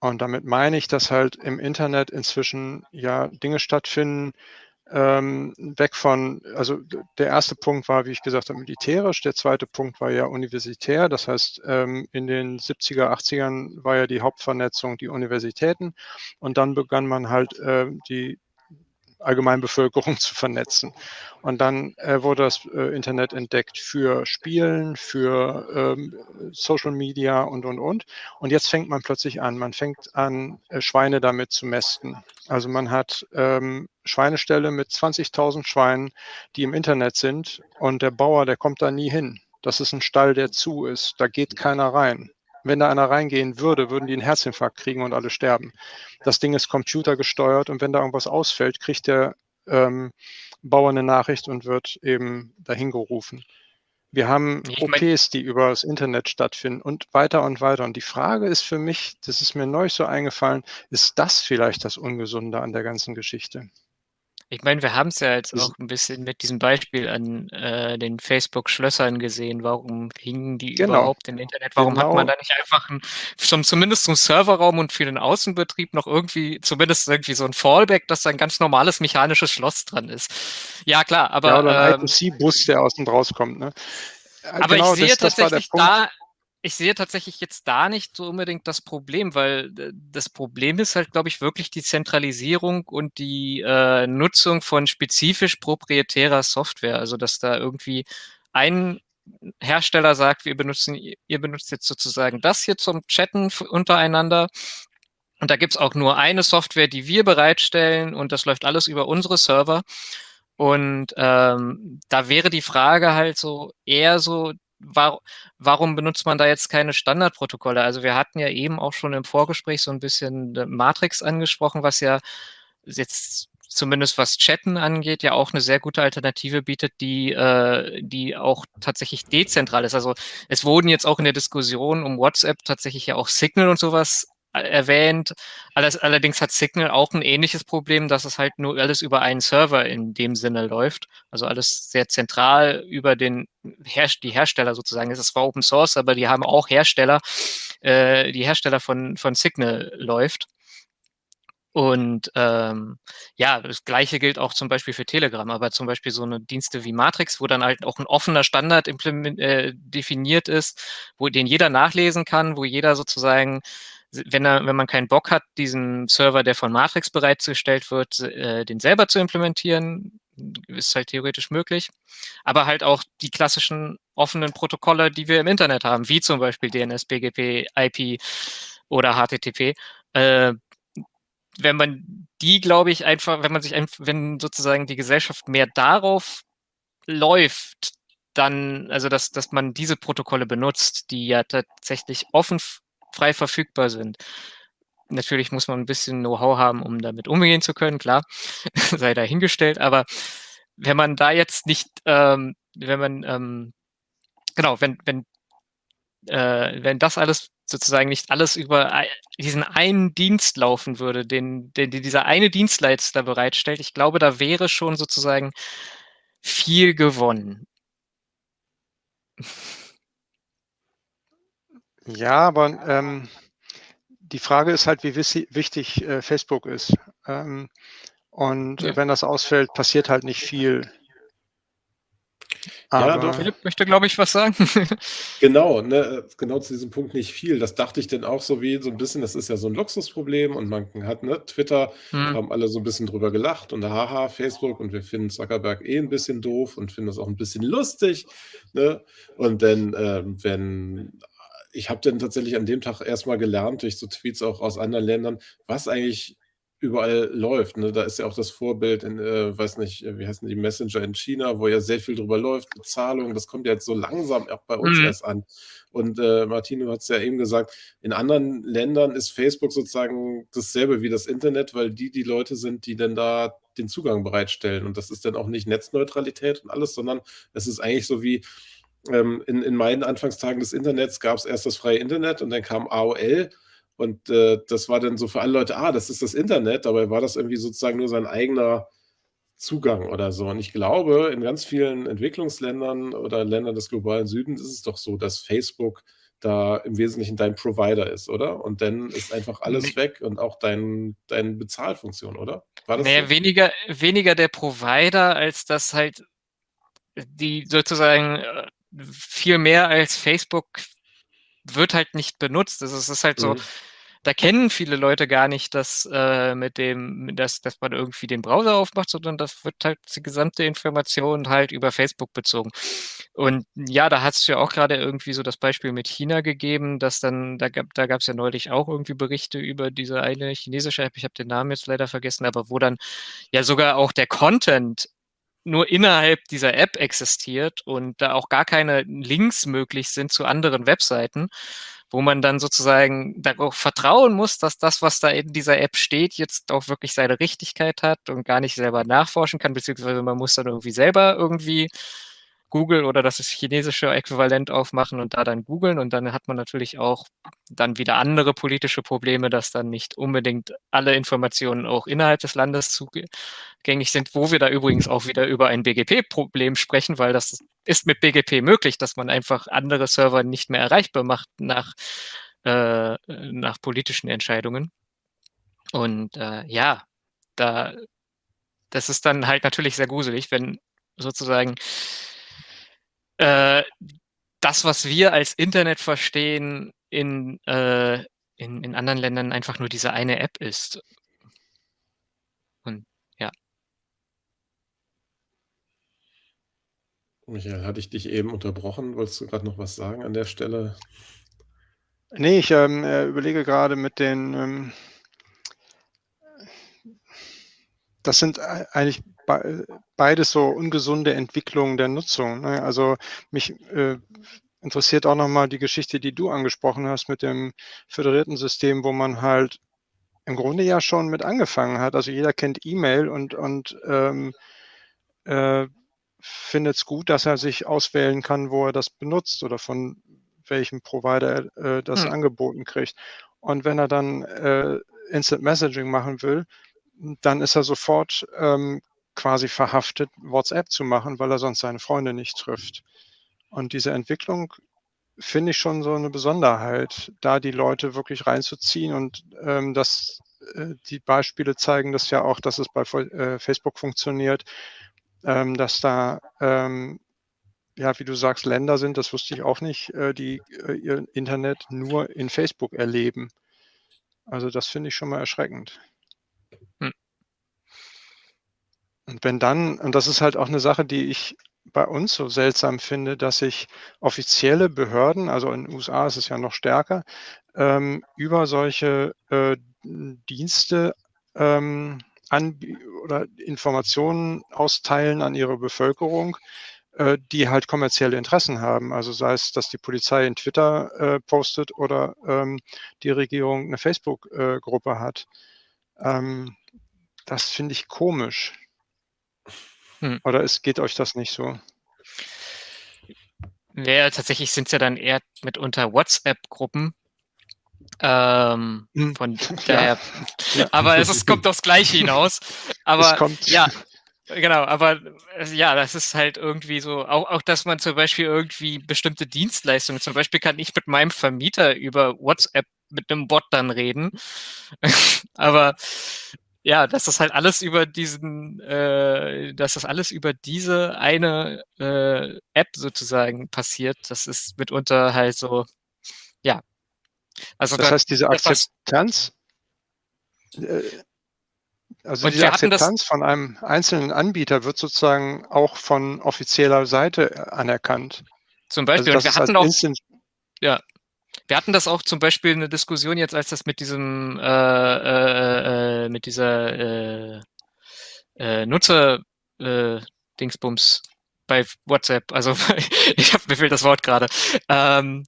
Und damit meine ich, dass halt im Internet inzwischen ja Dinge stattfinden, ähm, weg von, also der erste Punkt war, wie ich gesagt habe, militärisch, der zweite Punkt war ja universitär, das heißt, ähm, in den 70er, 80ern war ja die Hauptvernetzung die Universitäten und dann begann man halt äh, die Allgemeinbevölkerung zu vernetzen. Und dann äh, wurde das äh, Internet entdeckt für Spielen, für ähm, Social Media und, und, und. Und jetzt fängt man plötzlich an. Man fängt an, äh, Schweine damit zu mästen. Also man hat ähm, Schweineställe mit 20.000 Schweinen, die im Internet sind. Und der Bauer, der kommt da nie hin. Das ist ein Stall, der zu ist. Da geht keiner rein. Wenn da einer reingehen würde, würden die einen Herzinfarkt kriegen und alle sterben. Das Ding ist computergesteuert und wenn da irgendwas ausfällt, kriegt der ähm, Bauer eine Nachricht und wird eben dahin gerufen. Wir haben ich OPs, die über das Internet stattfinden und weiter und weiter. Und die Frage ist für mich, das ist mir neu so eingefallen, ist das vielleicht das Ungesunde an der ganzen Geschichte? Ich meine, wir haben es ja jetzt auch ein bisschen mit diesem Beispiel an äh, den Facebook-Schlössern gesehen. Warum hingen die genau. überhaupt im Internet? Warum genau. hat man da nicht einfach ein, zum, zumindest zum Serverraum und für den Außenbetrieb noch irgendwie, zumindest irgendwie so ein Fallback, dass da ein ganz normales mechanisches Schloss dran ist? Ja, klar, aber. Ja, oder ein ähm, IPC-Bus, der außen rauskommt, ne? Aber genau, ich sehe das, tatsächlich das da, ich sehe tatsächlich jetzt da nicht so unbedingt das Problem, weil äh, das Problem ist halt, glaube ich, wirklich die Zentralisierung und die äh, Nutzung von spezifisch proprietärer Software. Also, dass da irgendwie ein Hersteller sagt, wir benutzen, ihr benutzt jetzt sozusagen das hier zum Chatten untereinander. Und da gibt's auch nur eine Software, die wir bereitstellen und das läuft alles über unsere Server. Und ähm, da wäre die Frage halt so eher so, war, warum benutzt man da jetzt keine Standardprotokolle? Also wir hatten ja eben auch schon im Vorgespräch so ein bisschen Matrix angesprochen, was ja jetzt zumindest was Chatten angeht, ja auch eine sehr gute Alternative bietet, die, äh, die auch tatsächlich dezentral ist. Also es wurden jetzt auch in der Diskussion um WhatsApp tatsächlich ja auch Signal und sowas erwähnt. allerdings hat Signal auch ein ähnliches Problem, dass es halt nur alles über einen Server in dem Sinne läuft. Also alles sehr zentral über den die Hersteller sozusagen. Es ist zwar Open Source, aber die haben auch Hersteller, äh, die Hersteller von, von Signal läuft. Und ähm, ja, das gleiche gilt auch zum Beispiel für Telegram, aber zum Beispiel so eine Dienste wie Matrix, wo dann halt auch ein offener Standard äh, definiert ist, wo den jeder nachlesen kann, wo jeder sozusagen wenn, er, wenn man keinen Bock hat, diesen Server, der von Matrix bereitgestellt wird, äh, den selber zu implementieren, ist halt theoretisch möglich. Aber halt auch die klassischen offenen Protokolle, die wir im Internet haben, wie zum Beispiel DNS, BGP, IP oder HTTP. Äh, wenn man die, glaube ich, einfach, wenn man sich wenn sozusagen die Gesellschaft mehr darauf läuft, dann, also dass, dass man diese Protokolle benutzt, die ja tatsächlich offen frei verfügbar sind. Natürlich muss man ein bisschen Know-how haben, um damit umgehen zu können, klar, sei dahingestellt, aber wenn man da jetzt nicht, ähm, wenn man, ähm, genau, wenn, wenn, äh, wenn das alles sozusagen nicht alles über diesen einen Dienst laufen würde, den, den, dieser eine Dienstleister bereitstellt, ich glaube, da wäre schon sozusagen viel gewonnen. Ja, aber ähm, die Frage ist halt, wie wichtig äh, Facebook ist. Ähm, und ja. wenn das ausfällt, passiert halt nicht viel. Aber ja, doch. Philipp möchte, glaube ich, was sagen. genau, ne, genau zu diesem Punkt nicht viel. Das dachte ich denn auch so wie so ein bisschen, das ist ja so ein Luxusproblem und man hat, ne, Twitter, hm. haben alle so ein bisschen drüber gelacht und haha, Facebook und wir finden Zuckerberg eh ein bisschen doof und finden das auch ein bisschen lustig. Ne? Und dann, äh, wenn ich habe dann tatsächlich an dem Tag erstmal gelernt, durch so Tweets auch aus anderen Ländern, was eigentlich überall läuft. Ne? Da ist ja auch das Vorbild in, äh, weiß nicht, äh, wie heißen die Messenger in China, wo ja sehr viel drüber läuft, Bezahlung, das kommt ja jetzt so langsam auch bei uns mhm. erst an. Und äh, Martino hat es ja eben gesagt, in anderen Ländern ist Facebook sozusagen dasselbe wie das Internet, weil die die Leute sind, die dann da den Zugang bereitstellen. Und das ist dann auch nicht Netzneutralität und alles, sondern es ist eigentlich so wie, ähm, in, in meinen Anfangstagen des Internets gab es erst das freie Internet und dann kam AOL. Und äh, das war dann so für alle Leute, ah, das ist das Internet. Dabei war das irgendwie sozusagen nur sein eigener Zugang oder so. Und ich glaube, in ganz vielen Entwicklungsländern oder Ländern des globalen Südens ist es doch so, dass Facebook da im Wesentlichen dein Provider ist, oder? Und dann ist einfach alles weg und auch dein, deine Bezahlfunktion, oder? War das naja, so? weniger, weniger der Provider, als dass halt die sozusagen äh, viel mehr als Facebook wird halt nicht benutzt. Also es ist halt so, mhm. da kennen viele Leute gar nicht, dass äh, mit dem, dass, dass man irgendwie den Browser aufmacht, sondern das wird halt die gesamte Information halt über Facebook bezogen. Und ja, da hast du ja auch gerade irgendwie so das Beispiel mit China gegeben, dass dann, da gab da gab es ja neulich auch irgendwie Berichte über diese eine chinesische App, ich habe den Namen jetzt leider vergessen, aber wo dann ja sogar auch der Content nur innerhalb dieser App existiert und da auch gar keine Links möglich sind zu anderen Webseiten, wo man dann sozusagen darauf vertrauen muss, dass das, was da in dieser App steht, jetzt auch wirklich seine Richtigkeit hat und gar nicht selber nachforschen kann, beziehungsweise man muss dann irgendwie selber irgendwie Google oder das chinesische Äquivalent aufmachen und da dann googeln und dann hat man natürlich auch dann wieder andere politische Probleme, dass dann nicht unbedingt alle Informationen auch innerhalb des Landes zugänglich sind, wo wir da übrigens auch wieder über ein BGP-Problem sprechen, weil das ist mit BGP möglich, dass man einfach andere Server nicht mehr erreichbar macht nach, äh, nach politischen Entscheidungen. Und äh, ja, da, das ist dann halt natürlich sehr gruselig, wenn sozusagen äh, das, was wir als Internet verstehen, in, äh, in, in anderen Ländern einfach nur diese eine App ist. Und ja. Michael, hatte ich dich eben unterbrochen? Wolltest du gerade noch was sagen an der Stelle? Nee, ich ähm, äh, überlege gerade mit den, ähm, das sind eigentlich beides so ungesunde Entwicklungen der Nutzung. Ne? Also mich äh, interessiert auch nochmal die Geschichte, die du angesprochen hast mit dem föderierten System, wo man halt im Grunde ja schon mit angefangen hat. Also jeder kennt E-Mail und, und ähm, äh, findet es gut, dass er sich auswählen kann, wo er das benutzt oder von welchem Provider er äh, das hm. angeboten kriegt. Und wenn er dann äh, Instant Messaging machen will, dann ist er sofort ähm, quasi verhaftet, WhatsApp zu machen, weil er sonst seine Freunde nicht trifft. Und diese Entwicklung finde ich schon so eine Besonderheit, da die Leute wirklich reinzuziehen und ähm, dass äh, die Beispiele zeigen das ja auch, dass es bei äh, Facebook funktioniert, ähm, dass da ähm, ja, wie du sagst, Länder sind, das wusste ich auch nicht, äh, die äh, ihr Internet nur in Facebook erleben. Also das finde ich schon mal erschreckend. Und wenn dann, und das ist halt auch eine Sache, die ich bei uns so seltsam finde, dass sich offizielle Behörden, also in den USA ist es ja noch stärker, ähm, über solche äh, Dienste ähm, oder Informationen austeilen an ihre Bevölkerung, äh, die halt kommerzielle Interessen haben. Also sei es, dass die Polizei in Twitter äh, postet oder ähm, die Regierung eine Facebook-Gruppe äh, hat. Ähm, das finde ich komisch. Hm. Oder es geht euch das nicht so? Ja, tatsächlich sind es ja dann eher mitunter WhatsApp-Gruppen. Ähm, hm. Von daher. Ja. Aber es ist, kommt aufs Gleiche hinaus. Aber ja, genau, aber äh, ja, das ist halt irgendwie so, auch, auch dass man zum Beispiel irgendwie bestimmte Dienstleistungen, zum Beispiel kann ich mit meinem Vermieter über WhatsApp mit einem Bot dann reden. aber ja, dass das halt alles über diesen, äh, dass das alles über diese eine äh, App sozusagen passiert, das ist mitunter halt so, ja. Also das da, heißt, diese Akzeptanz, äh, also diese Akzeptanz von einem einzelnen Anbieter wird sozusagen auch von offizieller Seite anerkannt. Zum Beispiel, also, wir hatten auch, ja, wir hatten das auch zum Beispiel eine Diskussion jetzt, als das mit diesem, äh, äh, äh, mit dieser äh, äh, Nutzer äh, Dingsbums bei WhatsApp, also ich habe mir fehlt das Wort gerade, ähm,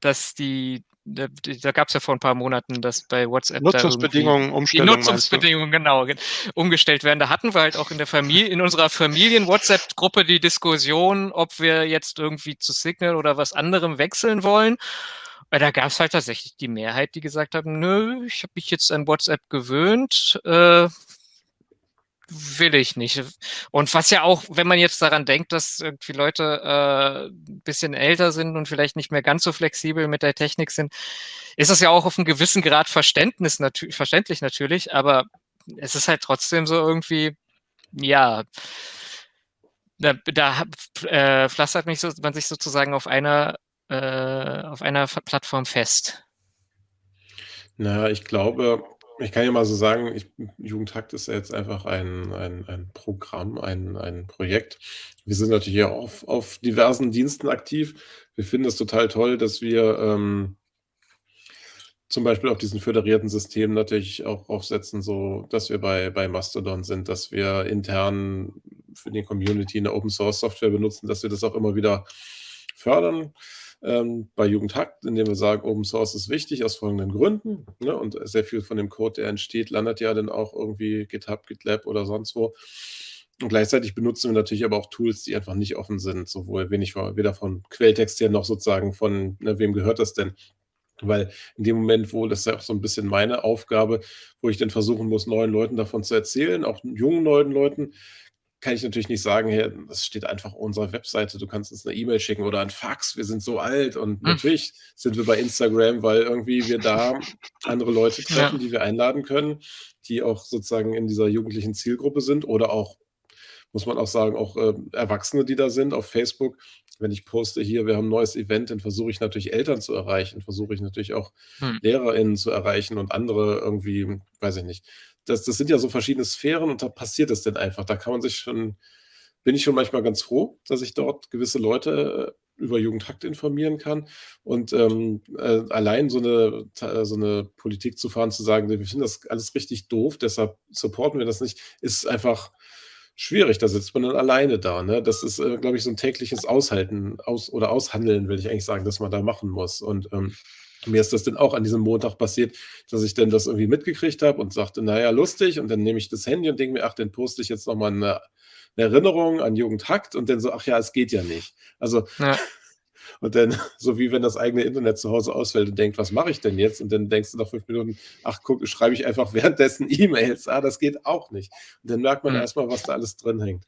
dass die da, da gab es ja vor ein paar Monaten, dass bei WhatsApp Nutzungsbedingungen umstellen. Die Nutzungsbedingungen, genau, umgestellt werden. Da hatten wir halt auch in der Familie, in unserer Familien-WhatsApp-Gruppe die Diskussion, ob wir jetzt irgendwie zu Signal oder was anderem wechseln wollen. Weil da gab es halt tatsächlich die Mehrheit, die gesagt haben, nö, ich habe mich jetzt an WhatsApp gewöhnt, äh, will ich nicht. Und was ja auch, wenn man jetzt daran denkt, dass irgendwie Leute äh, ein bisschen älter sind und vielleicht nicht mehr ganz so flexibel mit der Technik sind, ist das ja auch auf einem gewissen Grad Verständnis natür verständlich natürlich, aber es ist halt trotzdem so irgendwie, ja, da, da äh, pflastert mich so, man sich sozusagen auf einer, äh, auf einer Plattform fest. Na, ich glaube ich kann ja mal so sagen, ich Jugendhakt ist ja jetzt einfach ein ein ein Programm, ein ein Projekt. Wir sind natürlich auch auf auf diversen Diensten aktiv. Wir finden es total toll, dass wir, ähm zum Beispiel auf diesen föderierten Systemen natürlich auch aufsetzen, so dass wir bei bei Mastodon sind, dass wir intern für die Community 'ne Open-Source-Software benutzen, dass wir das auch immer wieder fördern, ähm, bei Jugendhakt, indem wir sagen, Open Source ist wichtig aus folgenden Gründen, ne? Und sehr viel von dem Code, der entsteht, landet ja dann auch irgendwie GitHub, GitLab oder sonst wo. Und gleichzeitig benutzen wir natürlich aber auch Tools, die einfach nicht offen sind, sowohl wenig weder von Quelltext her noch sozusagen von, ne, wem gehört das denn? Weil in dem Moment, wo das ist ja auch so 'n bisschen meine Aufgabe, wo ich dann versuchen muss, neuen Leuten davon zu erzählen, auch jungen neuen Leuten, kann ich natürlich nicht sagen: „Hey, das steht einfach auf unserer Webseite, du kannst uns 'ne E-Mail schicken oder 'n Fax, wir sind so alt.“ Und Hm. natürlich sind wir bei Instagram, weil irgendwie wir da andere Leute treffen, Ja. die wir einladen können, die auch sozusagen in dieser jugendlichen Zielgruppe sind oder auch, muss man auch sagen, auch, ähm, Erwachsene, die da sind auf Facebook. Wenn ich poste: „Hier, wir haben 'n neues Event“, dann versuche ich natürlich Eltern zu erreichen, versuche ich natürlich auch Hm. LehrerInnen zu erreichen und andere irgendwie, weiß ich nicht. Das das sind ja so verschiedene Sphären und da passiert es dann einfach. Da kann man sich schon bin ich schon manchmal ganz froh, dass ich dort gewisse Leute über Jugendhakt informieren kann. Und, ähm, äh, allein so 'ne ta so 'ne Politik zu fahren, zu sagen: „Ne, wir finden das alles richtig doof, deshalb supporten wir das nicht“, ist einfach schwierig. Da sitzt man dann alleine da, ne? Das ist, äh, glaube ich, so 'n tägliches Aushalten aus oder Aushandeln, will ich eigentlich sagen, das man da machen muss. Und, ähm, mir ist das dann auch an diesem Montag passiert, dass ich dann das irgendwie mitgekriegt habe und sagte: „Na ja, lustig.“ Und dann nehme ich das Handy und denke mir: „Ach, dann poste ich jetzt noch mal 'ne 'ne Erinnerung an Jugendhakt“ und dann so: „Ach ja, es geht ja nicht.“ Also Ja. und dann so wie wenn das eigene Internet zu Hause ausfällt und denkt: „Was mache ich denn jetzt?“ Und dann denkst du nach 5 Minuten: „Ach guck, schreibe ich einfach währenddessen E-Mails. Ah, das geht auch nicht.“ Und dann merkt man Hm. erst mal, was da alles drin hängt.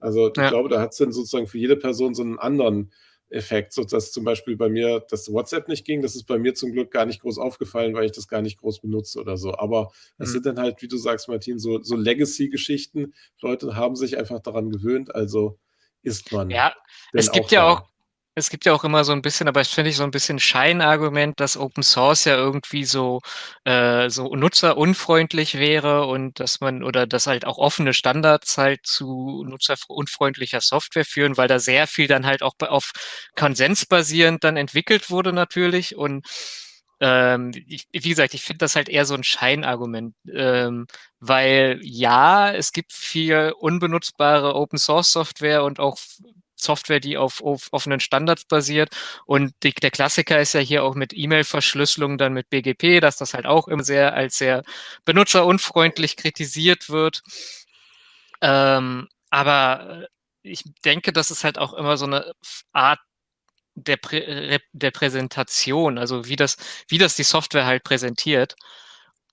Also, ich Ja. glaube, da hat's dann sozusagen für jede Person so 'n anderen Effekt, sodass zum Beispiel bei mir das WhatsApp nicht ging. Das ist bei mir zum Glück gar nicht groß aufgefallen, weil ich das gar nicht groß benutze oder so. Aber es Mhm. sind dann halt, wie du sagst, Martin, so so Legacy-Geschichten. Leute haben sich einfach daran gewöhnt, also ist man Ja, es auch gibt ja auch. Es gibt ja auch immer so 'n bisschen aber das finde ich so 'n bisschen Scheinargument, dass Open Source ja irgendwie so äh, so nutzerunfreundlich wäre und dass man oder dass halt auch offene Standards halt zu nutzerf unfreundlicher Software führen, weil da sehr viel dann halt auch auf Konsens basierend dann entwickelt wurde natürlich. Und, ähm, ich wie gesagt, ich finde das halt eher so 'n Scheinargument, ähm, weil ja, es gibt viel unbenutzbare Open-Source-Software und auch Software, die auf auf offenen Standards basiert. Und die der Klassiker ist ja hier auch mit E-Mail-Verschlüsselung dann mit BGP, dass das halt auch immer sehr als sehr benutzerunfreundlich kritisiert wird. Ähm, aber, äh, ich denke, das ist halt auch immer so 'ne F Art der Prä der Präsentation, also wie das wie das die Software halt präsentiert.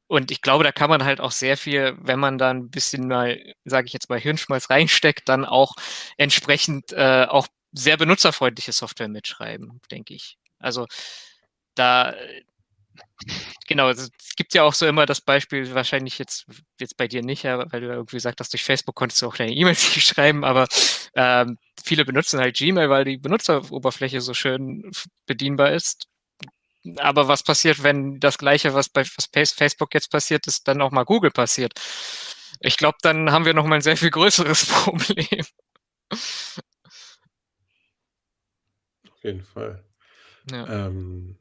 Und ich glaube, da kann man halt auch sehr viel, wenn man da 'n bisschen mal, sage ich jetzt mal, Hirnschmalz reinsteckt, dann auch entsprechend, äh, auch sehr benutzerfreundliche Software mitschreiben, denke ich. Also, da genau, es gibt ja auch so immer das Beispiel, wahrscheinlich jetzt jetzt bei dir nicht, ja, weil du irgendwie gesagt hast, durch Facebook konntest du auch deine E-Mails nicht schreiben, aber, ähm, viele benutzen halt Gmail, weil die Benutzeroberfläche so schön bedienbar ist. Aber was passiert, wenn das Gleiche, was bei was Face Facebook jetzt passiert ist, dann auch mal Google passiert? Ich glaube, dann haben wir noch mal 'n sehr viel größeres Problem. Auf jeden Fall. Ja. Ähm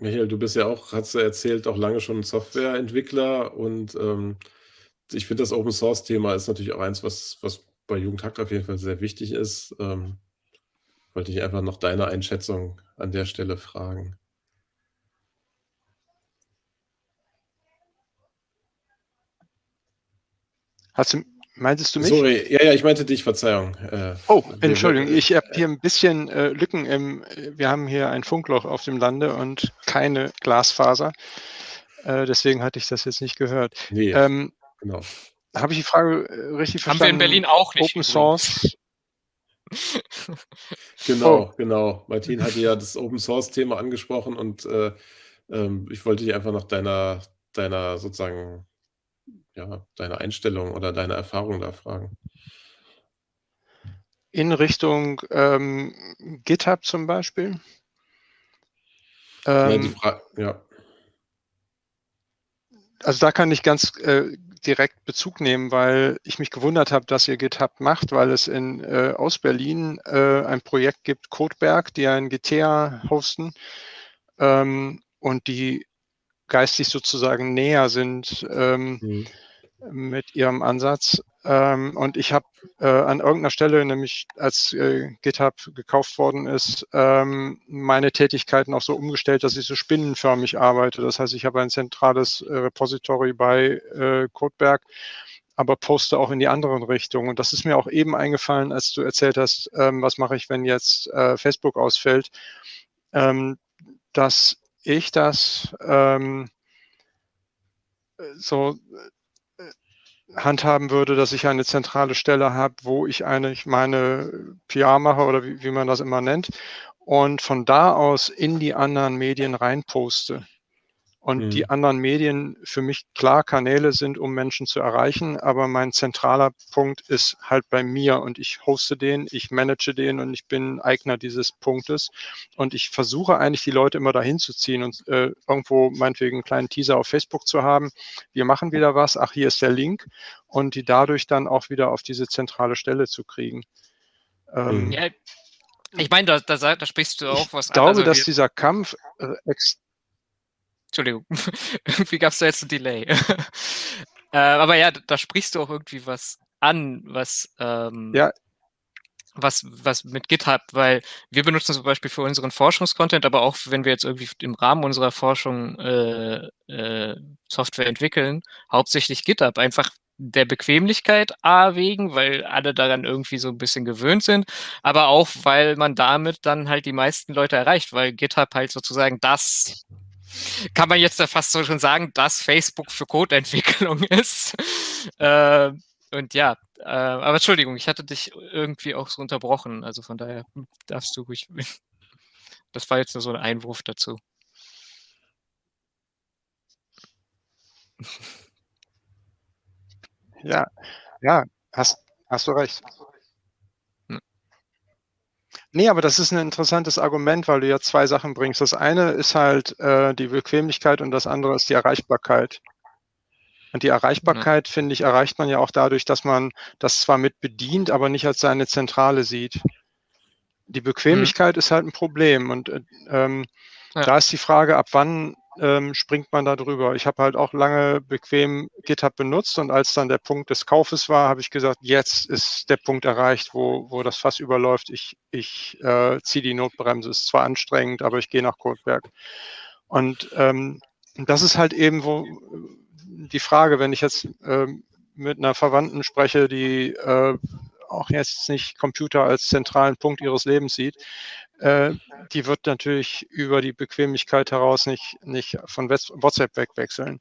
Michael, du bist ja auch hast du erzählt, auch lange schon Softwareentwickler und, ähm, ich finde, das Open-Source-Thema ist natürlich auch eins, was was bei Jugendhakt auf jeden Fall sehr wichtig ist. Ähm, wollte ich einfach nach deiner Einschätzung an der Stelle fragen. Hast du meintest du mich? Sorry, ja, ja, ich meinte dich, Verzeihung. Äh, Oh, Entschuldigung, ich habe hier 'n bisschen, äh, Lücken im wir haben hier ein Funkloch auf dem Lande und keine Glasfaser. Äh, deswegen hatte ich das jetzt nicht gehört. Ne, Ähm, genau. habe ich die Frage, äh, richtig Haben wir in verstanden? Berlin auch nicht Open. Source Oh. Genau, genau. Martin hatte ja das Open-Source-Thema angesprochen und, äh, ähm, ich wollte dich einfach nach deiner deiner sozusagen ja, deiner Einstellung oder deiner Erfahrung da fragen. In Richtung, ähm, GitHub zum Beispiel? Ja, die Ähm Fra ja. also da kann ich ganz äh, direkt Bezug nehmen, weil ich mich gewundert habe, dass ihr GitHub macht, weil es in, äh, aus Berlin äh, ein Projekt gibt, Codeberg, die ein GTA hosten ähm, und die geistig sozusagen näher sind ähm, mhm. Mit ihrem Ansatz. Ähm, und ich habe äh, an irgendeiner Stelle, nämlich als äh, GitHub gekauft worden ist, ähm, meine Tätigkeiten auch so umgestellt, dass ich so spinnenförmig arbeite. Das heißt, ich habe ein zentrales äh, Repository bei äh, Codeberg, aber poste auch in die anderen Richtungen. Und das ist mir auch eben eingefallen, als du erzählt hast, ähm, was mache ich, wenn jetzt äh, Facebook ausfällt, ähm, dass ich das ähm, so handhaben würde, dass ich eine zentrale Stelle habe, wo ich eigentlich meine PR mache oder wie, wie man das immer nennt und von da aus in die anderen Medien reinposte und mhm. die anderen Medien für mich klar Kanäle sind, um Menschen zu erreichen, aber mein zentraler Punkt ist halt bei mir und ich hoste den, ich manage den und ich bin Eigner dieses Punktes und ich versuche eigentlich die Leute immer dahin zu ziehen und äh, irgendwo meinetwegen einen kleinen Teaser auf Facebook zu haben. Wir machen wieder was, ach, hier ist der Link und die dadurch dann auch wieder auf diese zentrale Stelle zu kriegen. Ähm, ja, ich meine, da, da, da, sprichst du auch was Ich glaube, also dass dieser Kampf äh, Entschuldigung, irgendwie gab es da jetzt ein Delay. äh, aber ja, da sprichst du auch irgendwie was an, was, ähm, ja. was, was mit GitHub, weil wir benutzen zum Beispiel für unseren Forschungskontent, aber auch wenn wir jetzt irgendwie im Rahmen unserer Forschung äh, äh, Software entwickeln, hauptsächlich GitHub, einfach der Bequemlichkeit A wegen, weil alle daran irgendwie so ein bisschen gewöhnt sind, aber auch, weil man damit dann halt die meisten Leute erreicht, weil GitHub halt sozusagen das kann man jetzt fast so schon sagen, dass Facebook für Codeentwicklung ist. Äh, und ja, äh, aber Entschuldigung, ich hatte dich irgendwie auch so unterbrochen. Also von daher darfst du ruhig. Das war jetzt nur so ein Einwurf dazu. Ja, ja, hast, hast du recht. Nee, aber das ist ein interessantes Argument, weil du ja zwei Sachen bringst. Das eine ist halt äh, die Bequemlichkeit und das andere ist die Erreichbarkeit. Und die Erreichbarkeit, ja. finde ich, erreicht man ja auch dadurch, dass man das zwar mit bedient, aber nicht als seine Zentrale sieht. Die Bequemlichkeit mhm. ist halt ein Problem. Und äh, ähm, ja. da ist die Frage, ab wann ähm, springt man da drüber. Ich habe halt auch lange bequem GitHub benutzt und als dann der Punkt des Kaufes war, habe ich gesagt, jetzt ist der Punkt erreicht, wo, wo das Fass überläuft. Ich, ich äh, ziehe die Notbremse. Ist zwar anstrengend, aber ich gehe nach Codeberg. Und ähm, das ist halt eben wo die Frage, wenn ich jetzt äh, mit einer Verwandten spreche, die äh, auch jetzt nicht Computer als zentralen Punkt ihres Lebens sieht, äh, die wird natürlich über die Bequemlichkeit heraus nicht, nicht von WhatsApp wegwechseln.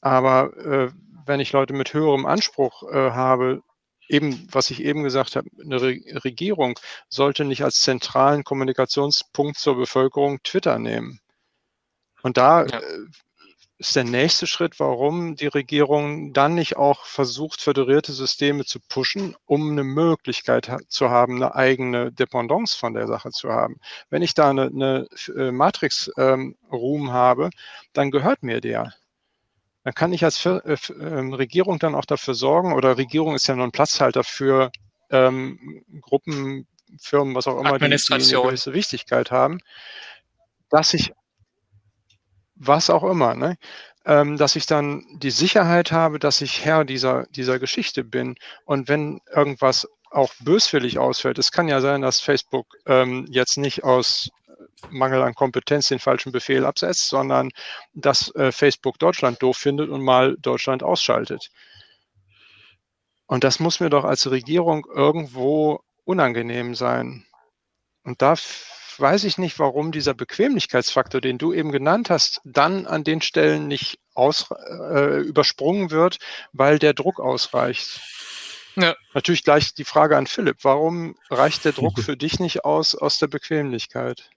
Aber äh, wenn ich Leute mit höherem Anspruch äh, habe, eben, was ich eben gesagt habe, eine Re Regierung sollte nicht als zentralen Kommunikationspunkt zur Bevölkerung Twitter nehmen. Und da ja. Ist der nächste Schritt, warum die Regierung dann nicht auch versucht, föderierte Systeme zu pushen, um eine Möglichkeit zu haben, eine eigene Dependance von der Sache zu haben. Wenn ich da eine, eine äh, Matrix-Room ähm, habe, dann gehört mir der. Dann kann ich als äh, ähm, Regierung dann auch dafür sorgen, oder Regierung ist ja nur ein Platzhalter für ähm, Gruppen, Firmen, was auch immer, die, die eine gewisse Wichtigkeit haben, dass ich was auch immer, ne? ähm, dass ich dann die Sicherheit habe, dass ich Herr dieser, dieser Geschichte bin. Und wenn irgendwas auch böswillig ausfällt, es kann ja sein, dass Facebook ähm, jetzt nicht aus Mangel an Kompetenz den falschen Befehl absetzt, sondern dass äh, Facebook Deutschland doof findet und mal Deutschland ausschaltet. Und das muss mir doch als Regierung irgendwo unangenehm sein. Und da weiß ich nicht, warum dieser Bequemlichkeitsfaktor, den du eben genannt hast, dann an den Stellen nicht aus, äh, übersprungen wird, weil der Druck ausreicht. Ja. Natürlich gleich die Frage an Philipp. Warum reicht der Druck für dich nicht aus aus der Bequemlichkeit?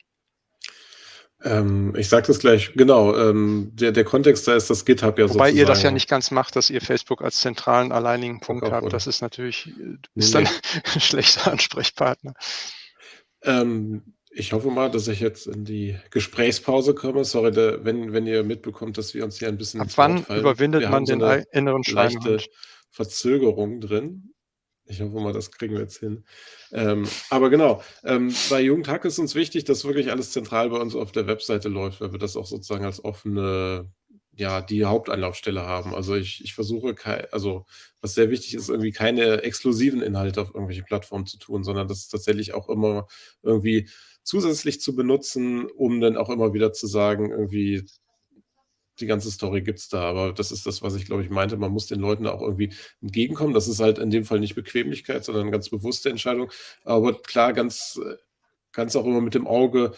Ähm, ich sage das gleich, genau. Ähm, der, der Kontext da ist das GitHub ja so. Wobei ihr das ja nicht ganz macht, dass ihr Facebook als zentralen alleinigen Punkt habt. Oder? Das ist natürlich, du bist nee, dann ein schlechter Ansprechpartner. Ähm, Ich hoffe mal, dass ich jetzt in die Gesprächspause komme. Sorry, da wenn wenn ihr mitbekommt, dass wir uns hier ein bisschen Ab wann überwindet Wir man so den 'ne inneren Schweinehund? Verzögerung drin. Ich hoffe mal, das kriegen wir jetzt hin. Ähm, aber genau, ähm, bei Jugendhack ist uns wichtig, dass wirklich alles zentral bei uns auf der Webseite läuft, weil wir das auch sozusagen als offene ja, die Hauptanlaufstelle haben. Also, ich ich versuche also, was sehr wichtig ist, irgendwie keine exklusiven Inhalte auf irgendwelche Plattformen zu tun, sondern das tatsächlich auch immer irgendwie zusätzlich zu benutzen, um dann auch immer wieder zu sagen, irgendwie die ganze Story gibt's da. Aber das ist das, was ich, glaube ich, meinte. Man muss den Leuten auch irgendwie entgegenkommen. Das ist halt in dem Fall nicht Bequemlichkeit, sondern 'ne ganz bewusste Entscheidung. Aber klar, ganz ganz auch immer mit dem Auge,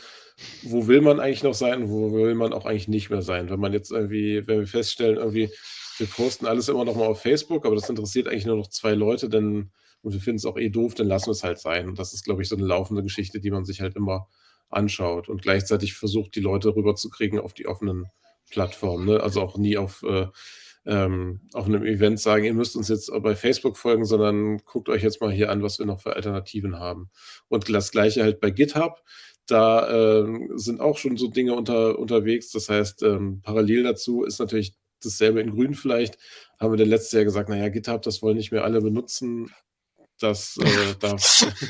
wo will man eigentlich noch sein, wo will man auch eigentlich nicht mehr sein? Wenn man jetzt irgendwie wenn wir feststellen, irgendwie, wir posten alles immer noch mal auf Facebook, aber das interessiert eigentlich nur noch 2 Leute, dann und wir finden's auch eh doof, dann lassen wir's halt sein. Und das ist, glaube ich, so 'ne laufende Geschichte, die man sich halt immer anschaut und gleichzeitig versucht, die Leute rüberzukriegen auf die offenen Plattformen, ne? Also, auch nie auf äh, ähm, auf 'nem Event sagen: „Ihr müsst uns jetzt, bei Facebook folgen“, sondern: „Guckt euch jetzt mal hier an, was wir noch für Alternativen haben.“ Und das Gleiche halt bei GitHub. Da, ähm, sind auch schon so Dinge unter unterwegs. Das heißt, ähm, parallel dazu ist natürlich dasselbe in grün vielleicht, haben wir dann letztes Jahr gesagt: „Na ja, GitHub, das wollen nicht mehr alle benutzen. Das, äh da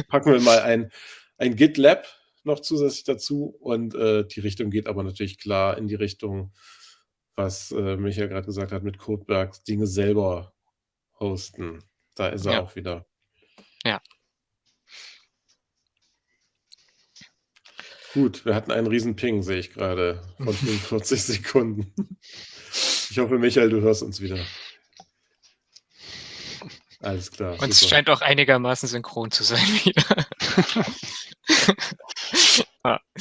packen wir mal ein ein GitLab noch zusätzlich dazu.“ Und, äh, die Richtung geht aber natürlich klar in die Richtung, was, äh, Michael grad gesagt hat mit Codebergs Dinge selber hosten. Da ist er Ja. auch wieder. Ja. Gut, wir hatten einen riesen Ping, sehe ich grade, von 45 Sekunden. Ich hoffe, Michael, du hörst uns wieder. Alles klar, Und es super. scheint auch einigermaßen synchron zu sein wieder. Ja.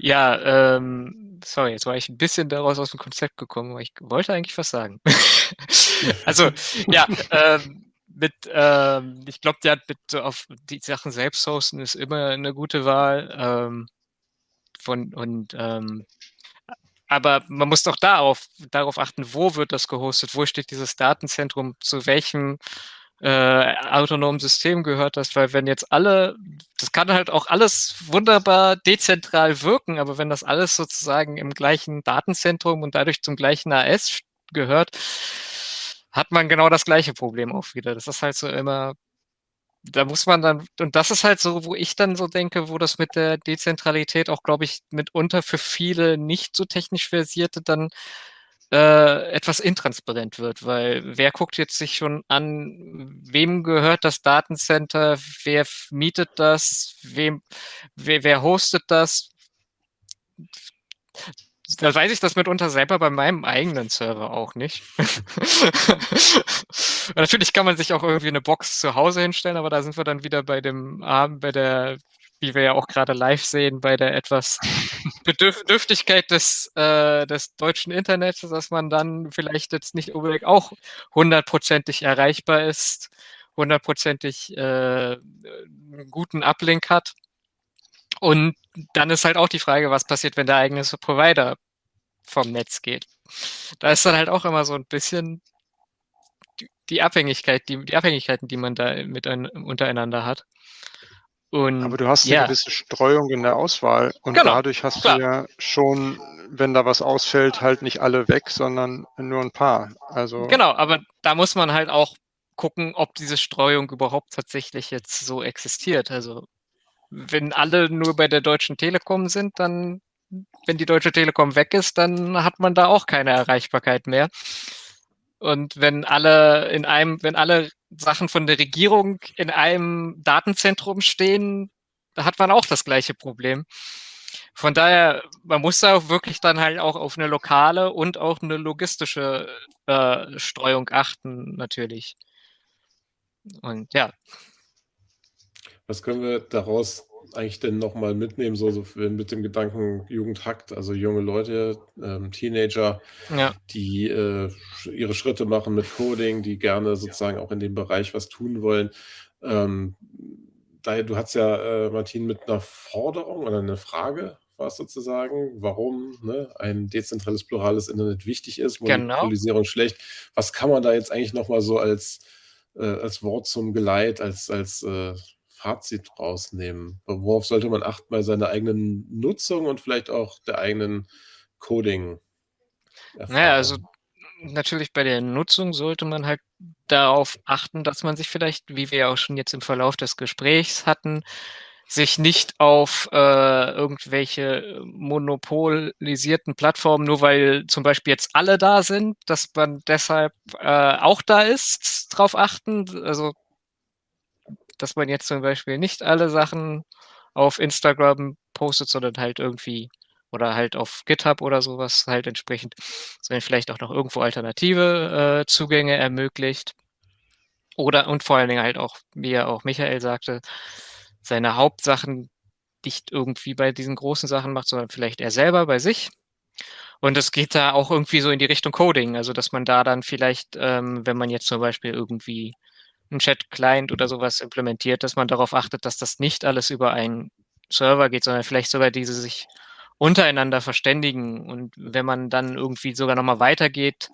Ja, ähm, sorry, jetzt war ich 'n bisschen daraus aus'm Konzept gekommen, aber ich wollte eigentlich was sagen. Also, ja, ähm, mit, ähm ich glaube, der hat mit so auf die Sachen selbst hosten ist immer 'ne gute Wahl, ähm, von und, ähm aber man muss doch da auf darauf achten, wo wird das gehostet? Wo steht dieses Datenzentrum? Zu welchem, äh, autonomen System gehört das? Weil wenn jetzt alle das kann halt auch alles wunderbar dezentral wirken, aber wenn das alles sozusagen im gleichen Datenzentrum und dadurch zum gleichen AS gehört, hat man genau das gleiche Problem auch wieder. Das ist halt so immer da muss man dann und das ist halt so, wo ich dann so denke, wo das mit der Dezentralität auch, glaube ich, mitunter für viele nicht so technisch Versierte dann, äh, etwas intransparent wird, weil wer guckt jetzt sich schon an, wem gehört das Datencenter? Wer mietet das? Wem wer wer hostet das? Da weiß ich das mitunter selber bei meinem eigenen Server auch nicht. Natürlich kann man sich auch irgendwie 'ne Box zu Hause hinstellen, aber da sind wir dann wieder bei dem Abend bei der wie wir ja auch grade live sehen, bei der etwas Bedürf Dürftigkeit des äh, des deutschen Internets, dass man dann vielleicht jetzt nicht unbedingt auch hundertprozentig erreichbar ist, hundertprozentig, äh, 'n guten Uplink hat. Und dann ist halt auch die Frage, was passiert, wenn der eigene Provider vom Netz geht? Da ist dann halt auch immer so 'n bisschen die Abhängigkeit die die Abhängigkeiten, die man da mitein untereinander hat. Und Aber du hast ja. gewisse Streuung in der Auswahl und Genau, dadurch hast du klar. ja schon, wenn da was ausfällt, halt nicht alle weg, sondern nur 'n paar. Also Genau, aber da muss man halt auch gucken, ob diese Streuung überhaupt tatsächlich jetzt so existiert. Also, wenn alle nur bei der Deutschen Telekom sind, dann wenn die Deutsche Telekom weg ist, dann hat man da auch keine Erreichbarkeit mehr. Und wenn alle in einem wenn alle Sachen von der Regierung in einem Datenzentrum stehen, da hat man auch das gleiche Problem. Von daher, man muss da auch wirklich dann halt auch auf 'ne lokale und auch 'ne logistische, äh, Streuung achten natürlich. Und ja. Was können wir daraus eigentlich denn noch mal mitnehmen, so so mit dem Gedanken Jugend hackt, also junge Leute, ähm, Teenager, Ja. die, äh, sch ihre Schritte machen mit Coding, die gerne sozusagen auch in dem Bereich was tun wollen. Ähm, daher du hattest ja, äh, Martin, mit 'ner Forderung oder 'ne Frage war's sozusagen, warum, ne, ein dezentrales, plurales Internet wichtig ist, Genau. Monopolisierung schlecht. Was kann man da jetzt eigentlich noch mal so als äh, als Wort zum Geleit, als als, äh, Fazit rausnehmen? Worauf sollte man achten bei seiner eigenen Nutzung und vielleicht auch der eigenen Coding? Naja, also natürlich bei der Nutzung sollte man halt darauf achten, dass man sich vielleicht, wie wir ja auch schon jetzt im Verlauf des Gesprächs hatten, sich nicht auf äh, irgendwelche monopolisierten Plattformen, nur weil zum Beispiel jetzt alle da sind, dass man deshalb äh, auch da ist, drauf achten. Also, dass man jetzt zum Beispiel nicht alle Sachen auf Instagram postet, sondern halt irgendwie oder halt auf GitHub oder sowas halt entsprechend, sondern vielleicht auch noch irgendwo alternative äh, Zugänge ermöglicht. Oder und vor allen Dingen halt auch, wie ja auch Michael sagte, seine Hauptsachen nicht irgendwie bei diesen großen Sachen macht, sondern vielleicht er selber bei sich. Und es geht da auch irgendwie so in die Richtung Coding, also dass man da dann vielleicht, ähm, wenn man jetzt zum Beispiel irgendwie einen Chat-Client oder sowas implementiert, dass man darauf achtet, dass das nicht alles über einen Server geht, sondern vielleicht sogar diese sich untereinander verständigen. Und wenn man dann irgendwie sogar nochmal weitergeht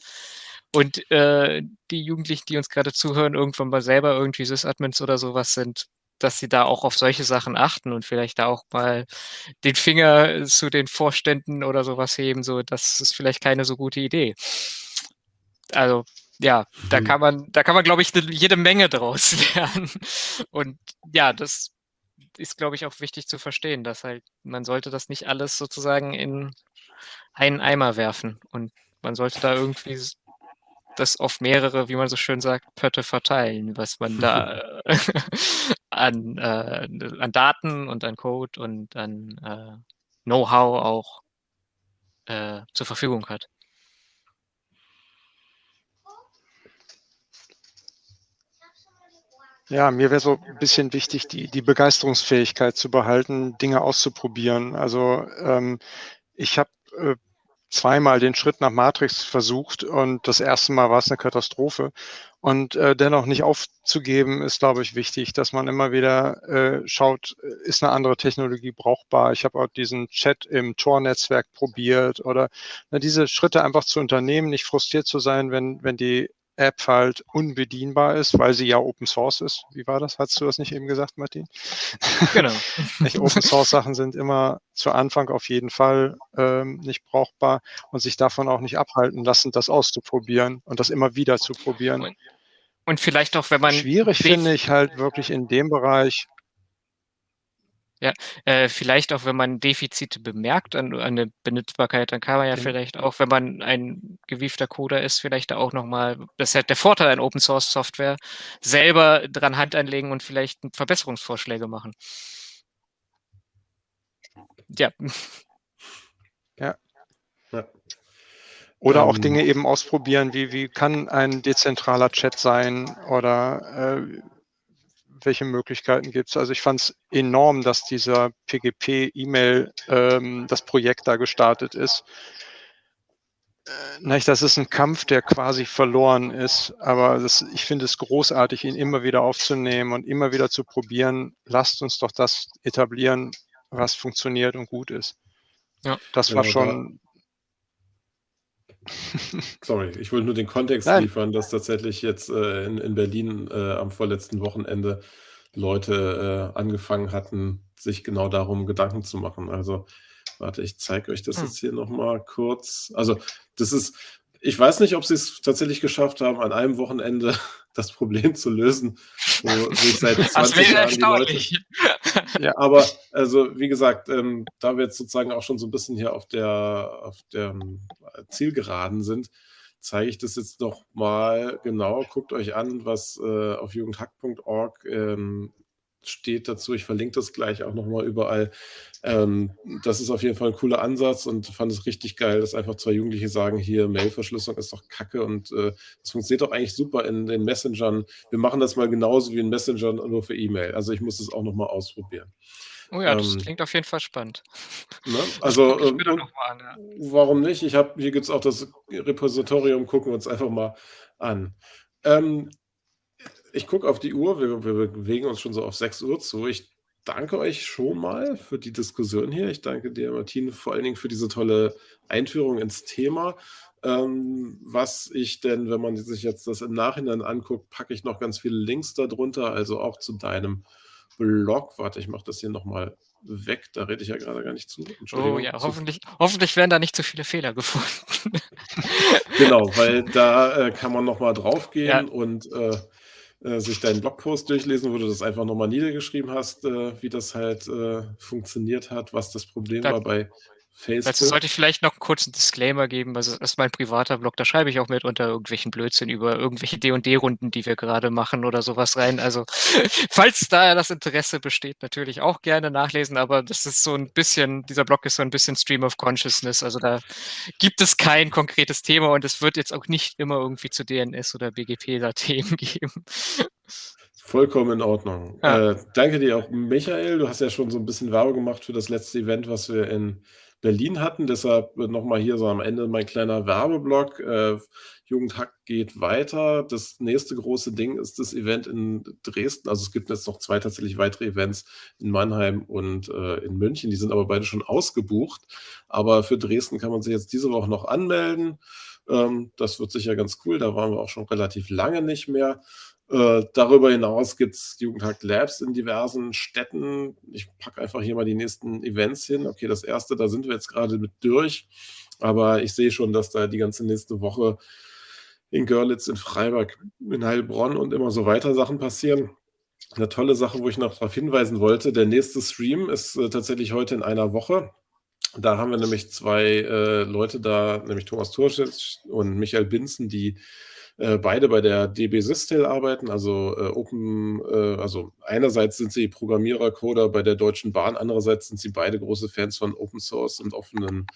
und äh, die Jugendlichen, die uns gerade zuhören, irgendwann mal selber irgendwie Sys-Admins oder sowas sind, dass sie da auch auf solche Sachen achten und vielleicht da auch mal den Finger zu den Vorständen oder sowas heben, so das ist vielleicht keine so gute Idee. Also ja, da mhm. kann man, da kann man, glaube ich, jede Menge draus lernen. Und ja, das ist, glaube ich, auch wichtig zu verstehen, dass halt, man sollte das nicht alles sozusagen in einen Eimer werfen. Und man sollte da irgendwie das auf mehrere, wie man so schön sagt, Pötte verteilen, was man da an, äh, an Daten und an Code und an äh, Know-how auch äh, zur Verfügung hat. Ja, mir wäre so ein bisschen wichtig, die, die Begeisterungsfähigkeit zu behalten, Dinge auszuprobieren. Also ähm, ich habe äh, zweimal den Schritt nach Matrix versucht und das erste Mal war es eine Katastrophe. Und äh, dennoch nicht aufzugeben, ist, glaube ich, wichtig, dass man immer wieder äh, schaut, ist eine andere Technologie brauchbar. Ich habe auch diesen Chat im Tor-Netzwerk probiert oder na, diese Schritte einfach zu unternehmen, nicht frustriert zu sein, wenn, wenn die App halt unbedienbar ist, weil sie ja Open Source ist. Wie war das? Hast du das nicht eben gesagt, Martin? Genau. nicht, Open Source Sachen sind immer zu Anfang auf jeden Fall ähm, nicht brauchbar und sich davon auch nicht abhalten lassen, das auszuprobieren und das immer wieder zu probieren. Und, und vielleicht auch, wenn man. Schwierig finde ich halt wirklich in dem Bereich, ja, äh, vielleicht auch, wenn man Defizite bemerkt an an der Benutzbarkeit, dann kann man ja Genau. vielleicht auch, wenn man ein gewiefter Coder ist, vielleicht auch noch mal das ist halt der Vorteil an Open Source Software, selber dran Hand anlegen und vielleicht Verbesserungsvorschläge machen. Ja. Ja. Ja. Oder auch Ähm. Dinge eben ausprobieren, wie wie kann ein dezentraler Chat sein oder, äh welche Möglichkeiten gibt es? Also ich fand es enorm, dass dieser PGP-E-Mail, ähm, das Projekt da gestartet ist. Äh, das ist ein Kampf, der quasi verloren ist, aber das, ich finde es großartig, ihn immer wieder aufzunehmen und immer wieder zu probieren. Lasst uns doch das etablieren, was funktioniert und gut ist. Ja, das war genau, schon Sorry, ich wollte nur den Kontext Nein. liefern, dass tatsächlich jetzt äh, in, in Berlin äh, am vorletzten Wochenende Leute äh, angefangen hatten, sich genau darum Gedanken zu machen. Also, warte, ich zeige euch das hm. jetzt hier nochmal kurz. Also, das ist, ich weiß nicht, ob sie es tatsächlich geschafft haben, an einem Wochenende das Problem zu lösen, wo sich seit 20 Jahren die Leute. Ja, aber also wie gesagt, ähm, da wir jetzt sozusagen auch schon so ein bisschen hier auf der, auf der Zielgeraden sind, zeige ich das jetzt noch mal genau. Guckt euch an, was äh, auf jugendhack.org ähm, steht dazu. Ich verlinke das gleich auch nochmal überall. Ähm, das ist auf jeden Fall ein cooler Ansatz und fand es richtig geil, dass einfach zwei Jugendliche sagen, hier Mailverschlüsselung ist doch kacke und äh, das funktioniert doch eigentlich super in den Messengern. Wir machen das mal genauso wie in Messenger nur für E-Mail. Also ich muss das auch nochmal ausprobieren. Oh ja, das ähm, klingt auf jeden Fall spannend. Ne? Also ähm, an, ja. warum nicht? Ich habe hier gibt es auch das Repositorium, gucken wir uns einfach mal an. Ähm, ich gucke auf die Uhr, wir, wir bewegen uns schon so auf 6 Uhr zu. Ich danke euch schon mal für die Diskussion hier. Ich danke dir, Martin, vor allen Dingen für diese tolle Einführung ins Thema. Ähm, was ich denn, wenn man sich jetzt das im Nachhinein anguckt, packe ich noch ganz viele Links darunter, also auch zu deinem Blog. Warte, ich mache das hier nochmal weg. Da rede ich ja gerade gar nicht zu. Oh ja, hoffentlich, hoffentlich werden da nicht zu viele Fehler gefunden. genau, weil da äh, kann man nochmal draufgehen ja. und äh, äh, sich deinen Blogpost durchlesen, wo du das einfach nochmal niedergeschrieben hast, äh, wie das halt äh, funktioniert hat, was das Problem da, war bei Facebook. Dazu sollte ich vielleicht noch einen kurzen Disclaimer geben. Also, das ist mein privater Blog. Da schreibe ich auch mit unter irgendwelchen Blödsinn über irgendwelche D&D-Runden, die wir gerade machen oder sowas rein. Also, falls da das Interesse besteht, natürlich auch gerne nachlesen. Aber das ist so ein bisschen, dieser Blog ist so ein bisschen Stream of Consciousness. Also, da gibt es kein konkretes Thema und es wird jetzt auch nicht immer irgendwie zu DNS oder BGP da Themen geben. Vollkommen in Ordnung. Ja. Äh, danke dir auch, Michael. Du hast ja schon so ein bisschen Werbung gemacht für das letzte Event, was wir in Berlin hatten. Deshalb nochmal hier so am Ende mein kleiner Werbeblock. Äh, Jugendhack geht weiter. Das nächste große Ding ist das Event in Dresden. Also es gibt jetzt noch zwei tatsächlich weitere Events in Mannheim und äh, in München. Die sind aber beide schon ausgebucht. Aber für Dresden kann man sich jetzt diese Woche noch anmelden. Ähm, das wird sicher ganz cool. Da waren wir auch schon relativ lange nicht mehr. Äh, darüber hinaus gibt es Jugendhack Labs in diversen Städten. Ich packe einfach hier mal die nächsten Events hin. Okay, das erste, da sind wir jetzt gerade mit durch. Aber ich sehe schon, dass da die ganze nächste Woche in Görlitz, in Freiburg, in Heilbronn und immer so weiter Sachen passieren. Eine tolle Sache, wo ich noch darauf hinweisen wollte, der nächste Stream ist äh, tatsächlich heute in einer Woche. Da haben wir nämlich zwei äh, Leute da, nämlich Thomas Turschitz und Michael Binzen, die äh, beide bei der DB Systel arbeiten, also äh, Open, äh, also einerseits sind sie Programmierer, Coder bei der Deutschen Bahn, andererseits sind sie beide große Fans von Open Source und offenen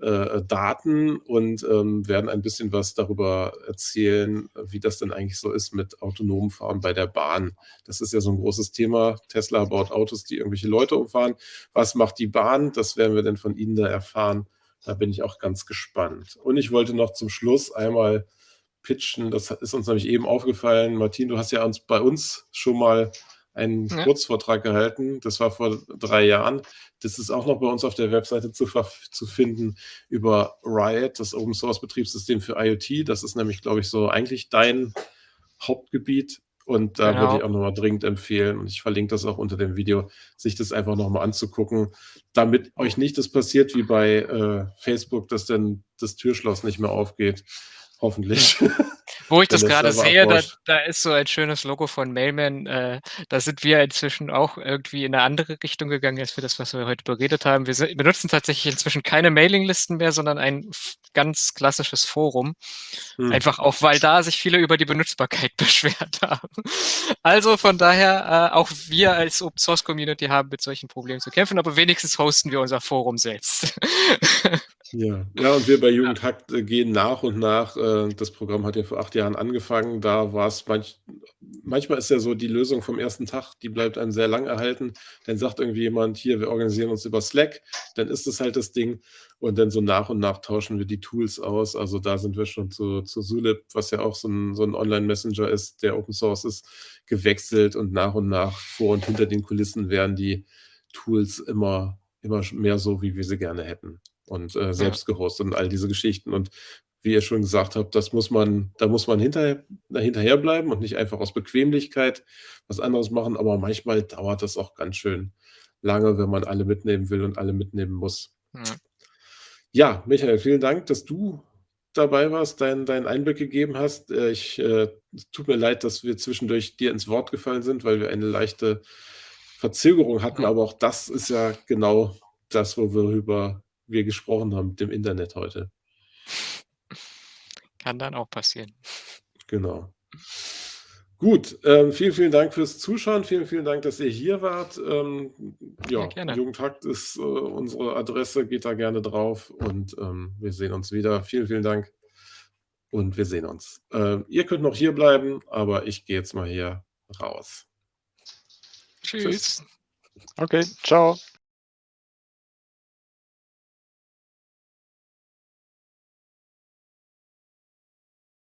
äh, Daten und ähm, werden ein bisschen was darüber erzählen, wie das denn eigentlich so ist mit autonomem Fahren bei der Bahn. Das ist ja so ein großes Thema. Tesla baut Autos, die irgendwelche Leute umfahren. Was macht die Bahn? Das werden wir dann von Ihnen da erfahren. Da bin ich auch ganz gespannt. Und ich wollte noch zum Schluss einmal pitchen. Das ist uns nämlich eben aufgefallen. Martin, du hast ja uns bei uns schon mal einen ja. Kurzvortrag gehalten. Das war vor drei Jahren. Das ist auch noch bei uns auf der Webseite zu, zu finden über Riot, das Open Source Betriebssystem für IoT. Das ist nämlich, glaube ich, so eigentlich dein Hauptgebiet. Und da genau. würde ich auch nochmal dringend empfehlen, und ich verlinke das auch unter dem Video, sich das einfach nochmal anzugucken, damit euch nicht das passiert wie bei äh, Facebook, dass dann das Türschloss nicht mehr aufgeht. Hoffentlich. Wo ich das gerade sehe, da, da, ist so ein schönes Logo von Mailman. Äh, da sind wir inzwischen auch irgendwie in eine andere Richtung gegangen als für das, was wir heute beredet haben. Wir sind, benutzen tatsächlich inzwischen keine Mailinglisten mehr, sondern ein ganz klassisches Forum. Hm. Einfach auch, weil da sich viele über die Benutzbarkeit beschwert haben. Also von daher, äh, auch wir als Open Source Community haben mit solchen Problemen zu kämpfen, aber wenigstens hosten wir unser Forum selbst. Ja, ja, und wir bei Jugendhack äh, gehen nach und nach. Äh, das Programm hat ja vor acht Jahren angefangen. Da war es manch, manchmal ist ja so die Lösung vom ersten Tag, die bleibt einem sehr lang erhalten. Dann sagt irgendwie jemand, hier, wir organisieren uns über Slack. Dann ist es halt das Ding. Und dann so nach und nach tauschen wir die Tools aus. Also da sind wir schon zu, zu Zulip, was ja auch so ein, so ein Online-Messenger ist, der Open Source ist, gewechselt. Und nach und nach vor und hinter den Kulissen werden die Tools immer, immer mehr so, wie wir sie gerne hätten und äh, selbst gehostet und all diese Geschichten. Und wie ihr schon gesagt habt, das muss man, da muss man hinterher, hinterher bleiben und nicht einfach aus Bequemlichkeit was anderes machen. Aber manchmal dauert das auch ganz schön lange, wenn man alle mitnehmen will und alle mitnehmen muss. Ja, ja Michael, vielen Dank, dass du dabei warst, deinen dein Einblick gegeben hast. Äh, ich äh, tut mir leid, dass wir zwischendurch dir ins Wort gefallen sind, weil wir eine leichte Verzögerung hatten, aber auch das ist ja genau das, worüber wir gesprochen haben mit dem Internet heute. Kann dann auch passieren. Genau. Gut, ähm, vielen, vielen Dank fürs Zuschauen. Vielen, vielen Dank, dass ihr hier wart. Ähm, ja, ja Jugendhakt ist äh, unsere Adresse. Geht da gerne drauf und ähm, wir sehen uns wieder. Vielen, vielen Dank und wir sehen uns. Ähm, ihr könnt noch hier bleiben, aber ich gehe jetzt mal hier raus. Tschüss. Tschüss. Okay, ciao.